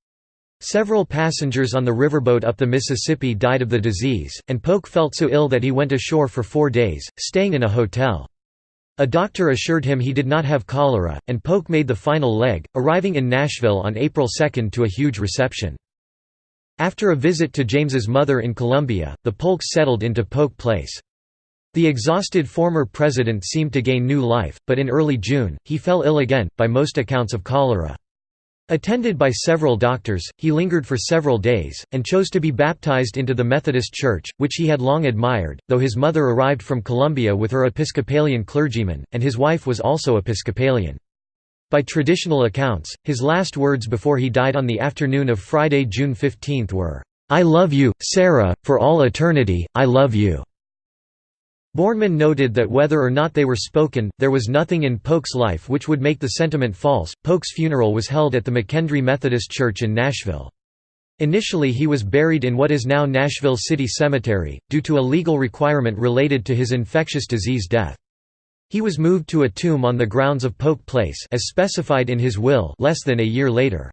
[SPEAKER 1] Several passengers on the riverboat up the Mississippi died of the disease, and Polk felt so ill that he went ashore for four days, staying in a hotel. A doctor assured him he did not have cholera, and Polk made the final leg, arriving in Nashville on April 2 to a huge reception. After a visit to James's mother in Columbia, the Polks settled into Polk Place. The exhausted former president seemed to gain new life, but in early June, he fell ill again, by most accounts of cholera. Attended by several doctors, he lingered for several days, and chose to be baptized into the Methodist Church, which he had long admired, though his mother arrived from Columbia with her Episcopalian clergyman, and his wife was also Episcopalian. By traditional accounts, his last words before he died on the afternoon of Friday, June 15 were, "'I love you, Sarah, for all eternity, I love you.' Borneman noted that whether or not they were spoken, there was nothing in Polk's life which would make the sentiment false. Polk's funeral was held at the McKendree Methodist Church in Nashville. Initially he was buried in what is now Nashville City Cemetery, due to a legal requirement related to his infectious disease death. He was moved to a tomb on the grounds of Polk Place as specified in his will less than a year later.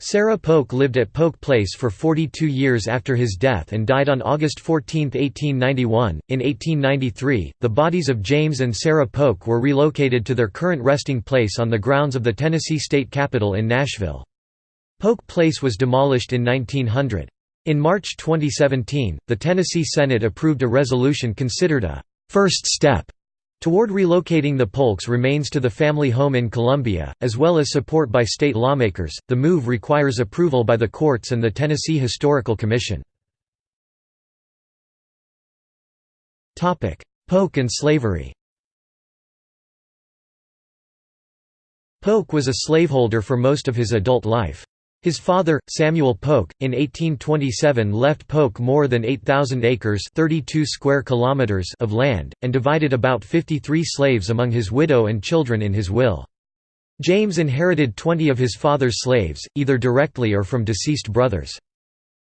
[SPEAKER 1] Sarah Polk lived at Polk Place for 42 years after his death and died on August 14, 1891. In 1893, the bodies of James and Sarah Polk were relocated to their current resting place on the grounds of the Tennessee State Capitol in Nashville. Polk Place was demolished in 1900. In March 2017, the Tennessee Senate approved a resolution considered a first step Toward relocating the Polk's remains to the family home in Columbia, as well as support by state lawmakers, the move requires approval by the courts and the Tennessee Historical Commission. Polk and slavery Polk was a slaveholder for most of his adult life. His father, Samuel Polk, in 1827 left Polk more than 8,000 acres 32 square kilometers of land, and divided about 53 slaves among his widow and children in his will. James inherited 20 of his father's slaves, either directly or from deceased brothers.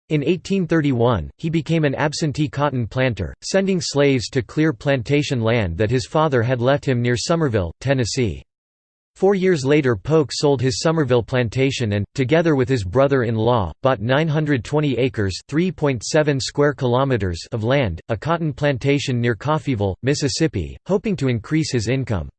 [SPEAKER 1] In 1831, he became an absentee cotton planter, sending slaves to clear plantation land that his father had left him near Somerville, Tennessee. Four years later Polk sold his Somerville plantation and, together with his brother-in-law, bought 920 acres square kilometers of land, a cotton plantation near Coffeyville, Mississippi, hoping to increase his income.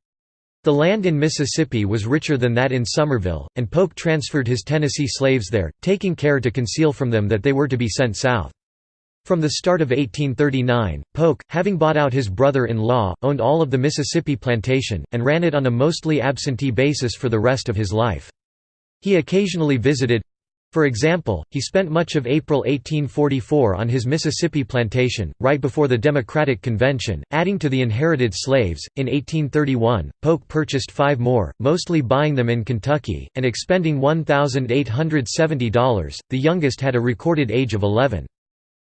[SPEAKER 1] The land in Mississippi was richer than that in Somerville, and Polk transferred his Tennessee slaves there, taking care to conceal from them that they were to be sent south. From the start of 1839, Polk, having bought out his brother-in-law, owned all of the Mississippi plantation, and ran it on a mostly absentee basis for the rest of his life. He occasionally visited for example, he spent much of April 1844 on his Mississippi plantation, right before the Democratic Convention, adding to the inherited slaves. In 1831, Polk purchased five more, mostly buying them in Kentucky, and expending $1,870. The youngest had a recorded age of 11.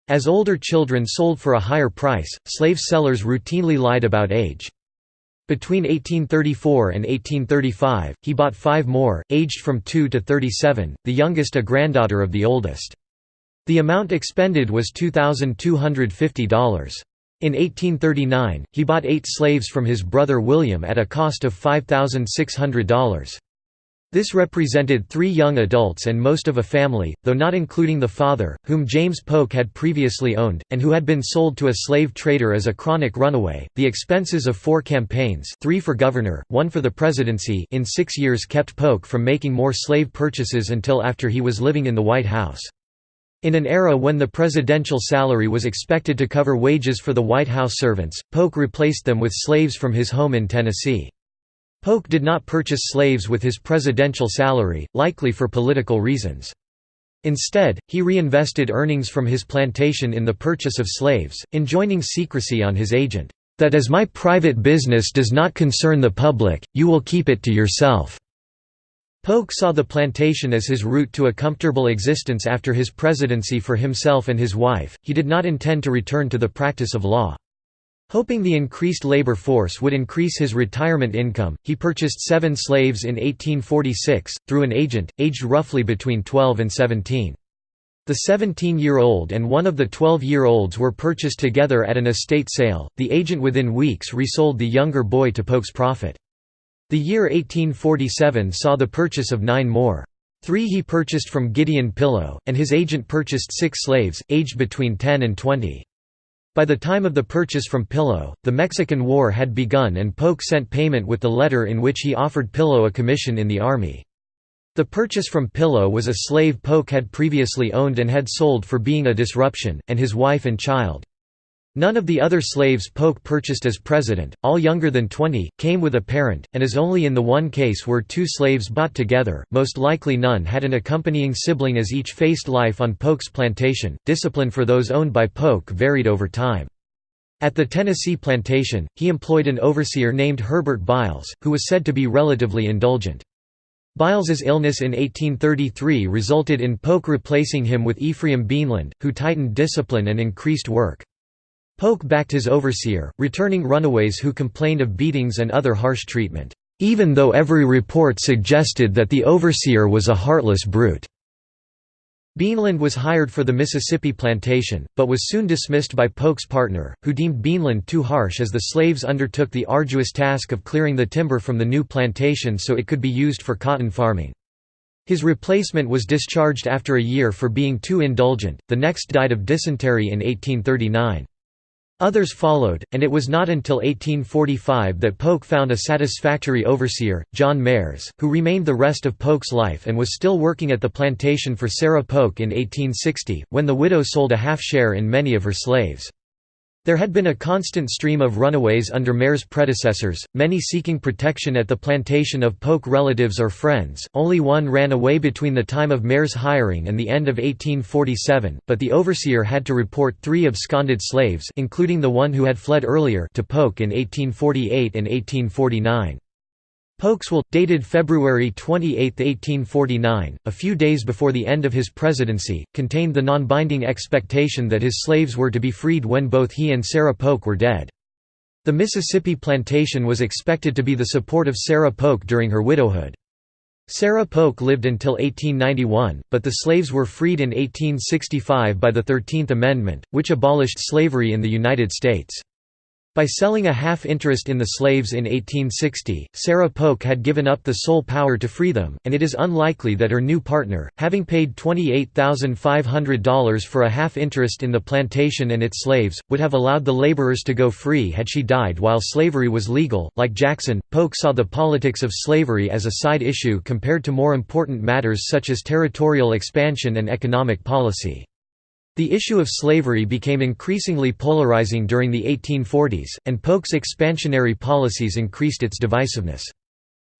[SPEAKER 1] As older children sold for a higher price, slave sellers routinely lied about age. Between 1834 and 1835, he bought five more, aged from 2 to 37, the youngest a granddaughter of the oldest. The amount expended was $2,250. In 1839, he bought eight slaves from his brother William at a cost of $5,600. This represented three young adults and most of a family, though not including the father, whom James Polk had previously owned, and who had been sold to a slave trader as a chronic runaway. The expenses of four campaigns three for governor, one for the presidency in six years kept Polk from making more slave purchases until after he was living in the White House. In an era when the presidential salary was expected to cover wages for the White House servants, Polk replaced them with slaves from his home in Tennessee. Polk did not purchase slaves with his presidential salary, likely for political reasons. Instead, he reinvested earnings from his plantation in the purchase of slaves, enjoining secrecy on his agent, "...that as my private business does not concern the public, you will keep it to yourself." Polk saw the plantation as his route to a comfortable existence after his presidency for himself and his wife, he did not intend to return to the practice of law. Hoping the increased labor force would increase his retirement income, he purchased seven slaves in 1846, through an agent, aged roughly between 12 and 17. The 17-year-old and one of the 12-year-olds were purchased together at an estate sale, the agent within weeks resold the younger boy to Polk's profit. The year 1847 saw the purchase of nine more. Three he purchased from Gideon Pillow, and his agent purchased six slaves, aged between 10 and 20. By the time of the purchase from Pillow, the Mexican War had begun and Polk sent payment with the letter in which he offered Pillow a commission in the army. The purchase from Pillow was a slave Polk had previously owned and had sold for being a disruption, and his wife and child. None of the other slaves Polk purchased as president, all younger than 20, came with a parent, and as only in the one case were two slaves bought together, most likely none had an accompanying sibling as each faced life on Polk's plantation. Discipline for those owned by Polk varied over time. At the Tennessee plantation, he employed an overseer named Herbert Biles, who was said to be relatively indulgent. Biles's illness in 1833 resulted in Polk replacing him with Ephraim Beanland, who tightened discipline and increased work. Polk backed his overseer, returning runaways who complained of beatings and other harsh treatment, even though every report suggested that the overseer was a heartless brute. Beanland was hired for the Mississippi plantation, but was soon dismissed by Polk's partner, who deemed Beanland too harsh as the slaves undertook the arduous task of clearing the timber from the new plantation so it could be used for cotton farming. His replacement was discharged after a year for being too indulgent, the next died of dysentery in 1839. Others followed, and it was not until 1845 that Polk found a satisfactory overseer, John Mairs, who remained the rest of Polk's life and was still working at the plantation for Sarah Polk in 1860, when the widow sold a half share in many of her slaves. There had been a constant stream of runaways under Mairs' predecessors, many seeking protection at the plantation of Polk relatives or friends. Only one ran away between the time of Mairs' hiring and the end of 1847, but the overseer had to report three absconded slaves including the one who had fled earlier to Polk in 1848 and 1849. Polk's will, dated February 28, 1849, a few days before the end of his presidency, contained the non-binding expectation that his slaves were to be freed when both he and Sarah Polk were dead. The Mississippi plantation was expected to be the support of Sarah Polk during her widowhood. Sarah Polk lived until 1891, but the slaves were freed in 1865 by the Thirteenth Amendment, which abolished slavery in the United States. By selling a half interest in the slaves in 1860, Sarah Polk had given up the sole power to free them, and it is unlikely that her new partner, having paid $28,500 for a half interest in the plantation and its slaves, would have allowed the laborers to go free had she died while slavery was legal. Like Jackson, Polk saw the politics of slavery as a side issue compared to more important matters such as territorial expansion and economic policy. The issue of slavery became increasingly polarizing during the 1840s, and Polk's expansionary policies increased its divisiveness.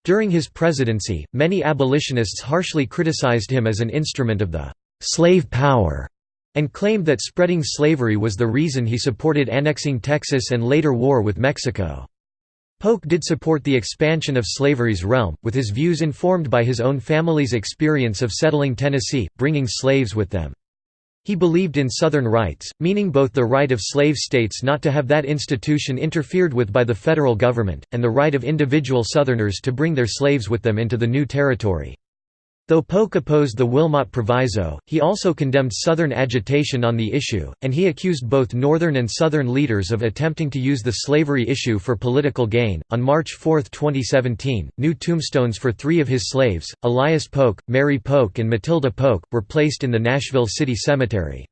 [SPEAKER 1] During his presidency, many abolitionists harshly criticized him as an instrument of the «slave power» and claimed that spreading slavery was the reason he supported annexing Texas and later war with Mexico. Polk did support the expansion of slavery's realm, with his views informed by his own family's experience of settling Tennessee, bringing slaves with them. He believed in Southern rights, meaning both the right of slave states not to have that institution interfered with by the federal government, and the right of individual Southerners to bring their slaves with them into the new territory. Though Polk opposed the Wilmot Proviso, he also condemned Southern agitation on the issue, and he accused both Northern and Southern leaders of attempting to use the slavery issue for political gain. On March 4, 2017, new tombstones for three of his slaves, Elias Polk, Mary Polk, and Matilda Polk, were placed in the Nashville City Cemetery.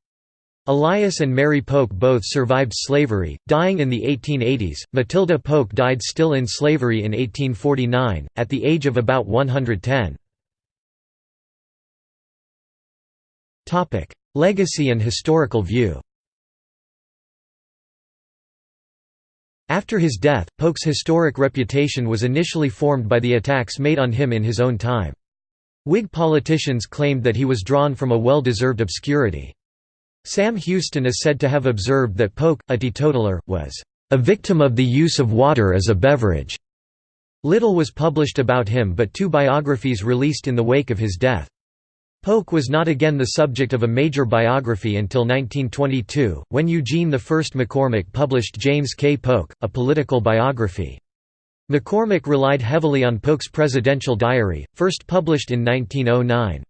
[SPEAKER 1] Elias and Mary Polk both survived slavery, dying in the 1880s. Matilda Polk died still in slavery in 1849, at the age of about 110. Topic: Legacy and historical view. After his death, Polk's historic reputation was initially formed by the attacks made on him in his own time. Whig politicians claimed that he was drawn from a well-deserved obscurity. Sam Houston is said to have observed that Polk, a teetotaler, was a victim of the use of water as a beverage. Little was published about him but two biographies released in the wake of his death. Polk was not again the subject of a major biography until 1922, when Eugene I McCormac published James K. Polk, a political biography. McCormac relied heavily on Polk's presidential diary, first published in 1909.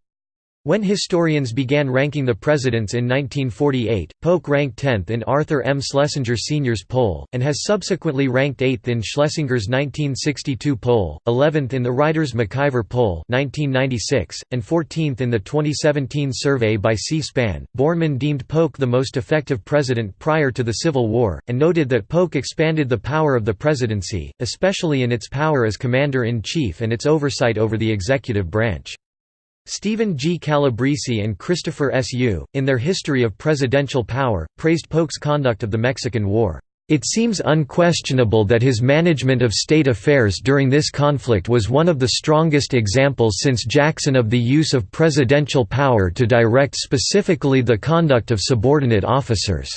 [SPEAKER 1] When historians began ranking the presidents in 1948, Polk ranked 10th in Arthur M. Schlesinger Sr.'s poll, and has subsequently ranked 8th in Schlesinger's 1962 poll, 11th in the Ridings-McIver poll 1996, and 14th in the 2017 survey by C-SPAN. Borneman deemed Polk the most effective president prior to the Civil War, and noted that Polk expanded the power of the presidency, especially in its power as commander-in-chief and its oversight over the executive branch. Stephen G. Calabrese and Christopher S. Yoo, in their History of Presidential Power, praised Polk's conduct of the Mexican War. It seems unquestionable that his management of state affairs during this conflict was one of the strongest examples since Jackson of the use of presidential power to direct specifically the conduct of subordinate officers.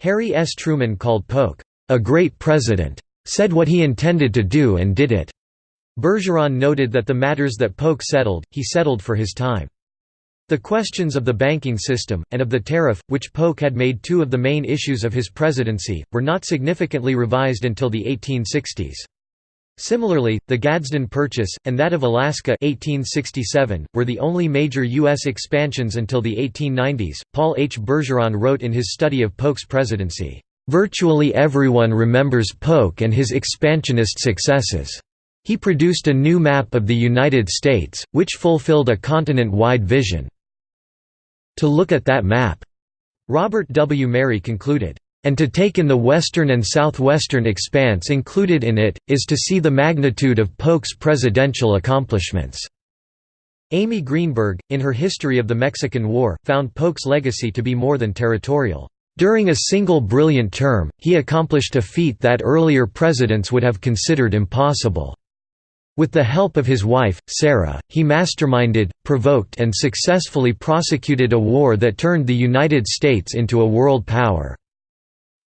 [SPEAKER 1] Harry S. Truman called Polk, a great president, said what he intended to do and did it. Bergeron noted that the matters that Polk settled, he settled for his time. The questions of the banking system, and of the tariff, which Polk had made two of the main issues of his presidency, were not significantly revised until the 1860s. Similarly, the Gadsden Purchase, and that of Alaska 1867, were the only major U.S. expansions until the 1890s. Paul H. Bergeron wrote in his study of Polk's presidency, "...virtually everyone remembers Polk and his expansionist successes." He produced a new map of the United States, which fulfilled a continent-wide vision. To look at that map, Robert W. Merry concluded, and to take in the western and southwestern expanse included in it, is to see the magnitude of Polk's presidential accomplishments." Amy Greenberg, in her History of the Mexican War, found Polk's legacy to be more than territorial. During a single brilliant term, he accomplished a feat that earlier presidents would have considered impossible. With the help of his wife, Sarah, he masterminded, provoked and successfully prosecuted a war that turned the United States into a world power.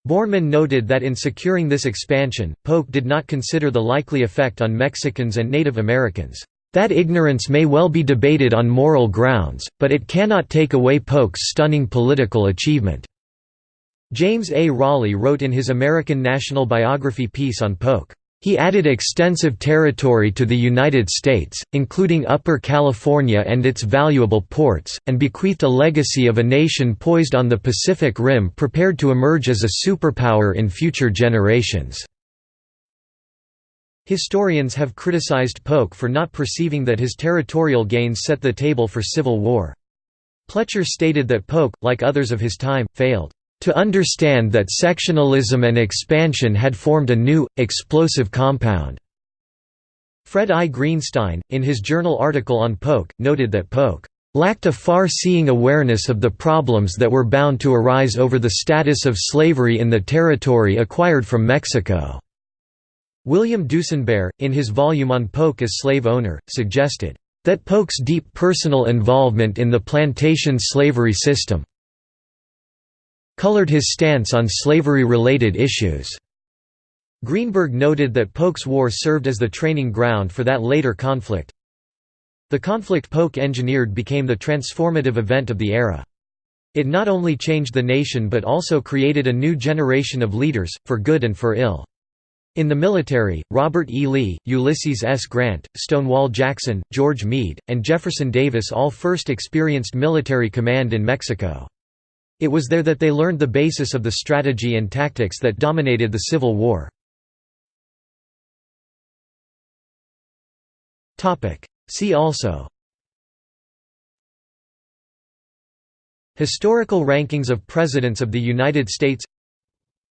[SPEAKER 1] Borneman noted that in securing this expansion, Polk did not consider the likely effect on Mexicans and Native Americans. That ignorance may well be debated on moral grounds, but it cannot take away Polk's stunning political achievement. James A. Rawley wrote in his American National Biography piece on Polk, he added extensive territory to the United States, including Upper California and its valuable ports, and bequeathed a legacy of a nation poised on the Pacific Rim prepared to emerge as a superpower in future generations. Historians have criticized Polk for not perceiving that his territorial gains set the table for civil war. Pletcher stated that Polk, like others of his time, failed to understand that sectionalism and expansion had formed a new, explosive compound. Fred I. Greenstein, in his journal article on Polk, noted that Polk lacked a far-seeing awareness of the problems that were bound to arise over the status of slavery in the territory acquired from Mexico. William Dusinberre, in his volume on Polk as slave owner, suggested, "...that Polk's deep personal involvement in the plantation slavery system colored his stance on slavery-related issues. Greenberg noted that Polk's war served as the training ground for that later conflict. The conflict Polk engineered became the transformative event of the era. It not only changed the nation but also created a new generation of leaders, for good and for ill. In the military, Robert E. Lee, Ulysses S. Grant, Stonewall Jackson, George Meade, and Jefferson Davis all first experienced military command in Mexico. It was there that they learned the basis of the strategy and tactics that dominated the Civil War. See also Historical rankings of Presidents of the United States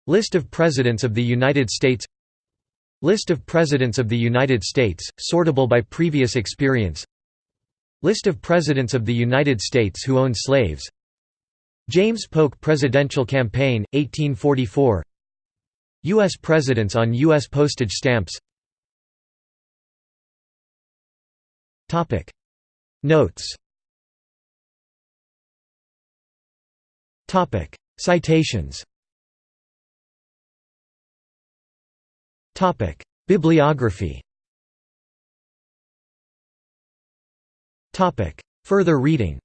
[SPEAKER 1] List of Presidents of the United States List of Presidents of the United States, sortable by previous experience List of Presidents of the United States who owned slaves James Polk Presidential Campaign, 1844 U.S. Presidents on U.S. postage stamps. Notes. Citations. Bibliography. Further reading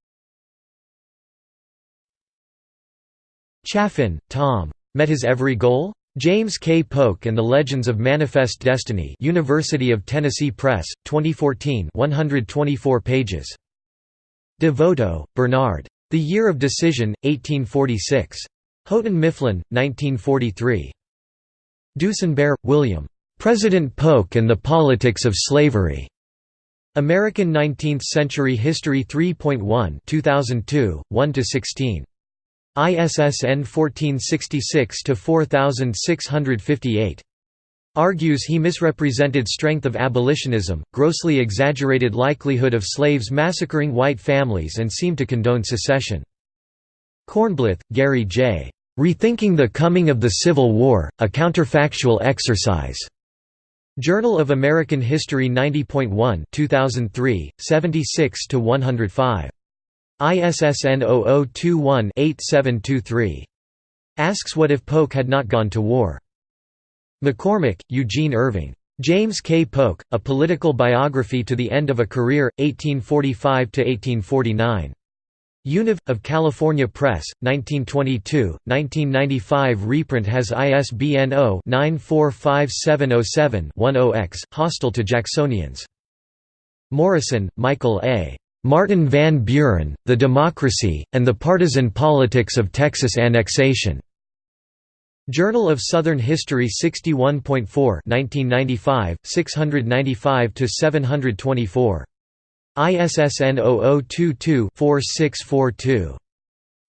[SPEAKER 1] Chaffin, Tom. Met his every goal? James K. Polk and the Legends of Manifest Destiny University of Tennessee Press, 2014 124 pages. DeVoto, Bernard. The Year of Decision, 1846. Houghton Mifflin, 1943. Dusinberre, William. President Polk and the Politics of Slavery. American Nineteenth-Century History 3.1 2002, 1–16. ISSN 1466-4658. Argues he misrepresented strength of abolitionism, grossly exaggerated likelihood of slaves massacring white families and seemed to condone secession. Kornblith, Gary J. Rethinking the Coming of the Civil War, a Counterfactual Exercise. Journal of American History 90.1 2003, 76–105. ISSN 0021-8723. Asks what if Polk had not gone to war. McCormac, Eugene Irving. James K. Polk, A Political Biography to the End of a Career, 1845–1849. Univ. of California Press, 1922, 1995 reprint has ISBN 0-945707-10-X, hostile to Jacksonians. Morrison, Michael A. Martin Van Buren, The Democracy, and the Partisan Politics of Texas Annexation. Journal of Southern History 61.4 1995, 695–724. ISSN 0022-4642.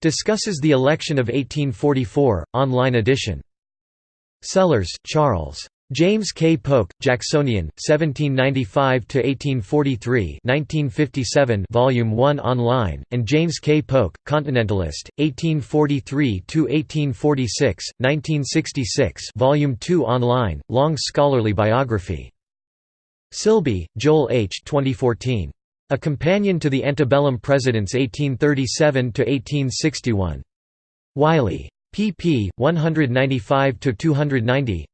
[SPEAKER 1] Discusses the election of 1844, online edition. Sellers, Charles. James K. Polk, Jacksonian, 1795–1843 1957 Volume 1 online, and James K. Polk, Continentalist, 1843–1846, 1966 Volume 2 online, long scholarly biography. Silbey, Joel H. 2014. A Companion to the Antebellum Presidents 1837–1861. Wiley. pp. 195–290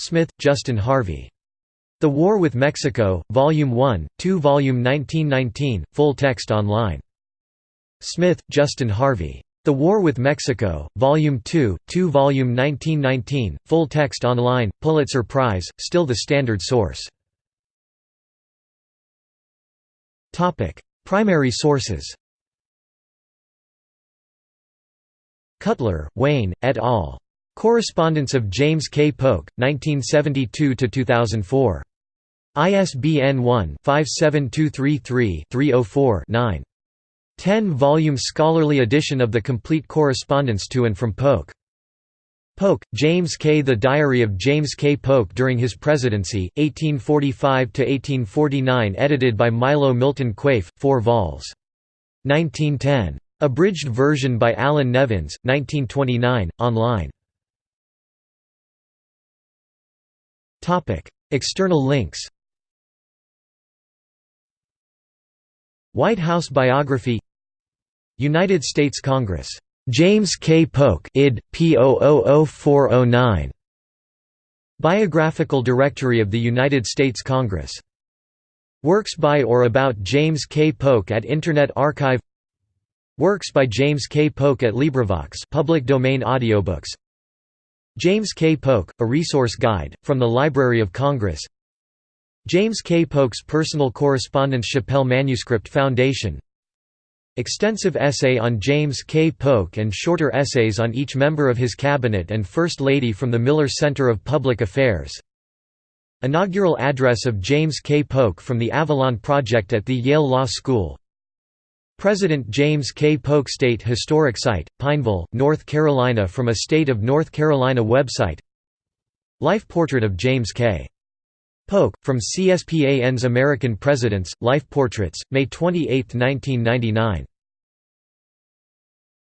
[SPEAKER 1] Smith, Justin Harvey. The War with Mexico, Volume 1, 2 Volume 1919, full text online. Smith, Justin Harvey. The War with Mexico, Volume 2, 2 Volume 1919, full text online, Pulitzer Prize, still the standard source. Primary sources Cutler, Wayne, et al. Correspondence of James K. Polk, 1972–2004. ISBN 1-57233-304-9. 10-volume scholarly edition of the complete correspondence to and from Polk. Polk, James K. The Diary of James K. Polk during his presidency, 1845–1849 edited by Milo Milton Quaife, 4 vols. 1910. Abridged version by Allan Nevins, 1929, online. External links White House biography United States Congress. James K. Polk id. P. 000409. Biographical Directory of the United States Congress. Works by or about James K. Polk at Internet Archive Works by James K. Polk at LibriVox public domain audiobooks James K. Polk, A Resource Guide, from the Library of Congress James K. Polk's Personal Correspondence Shapell Manuscript Foundation Extensive essay on James K. Polk and shorter essays on each member of his cabinet and First Lady from the Miller Center of Public Affairs Inaugural address of James K. Polk from the Avalon Project at the Yale Law School President James K. Polk State Historic Site, Pineville, North Carolina from a State of North Carolina website Life Portrait of James K. Polk, from CSPAN's American Presidents, Life Portraits, May 28, 1999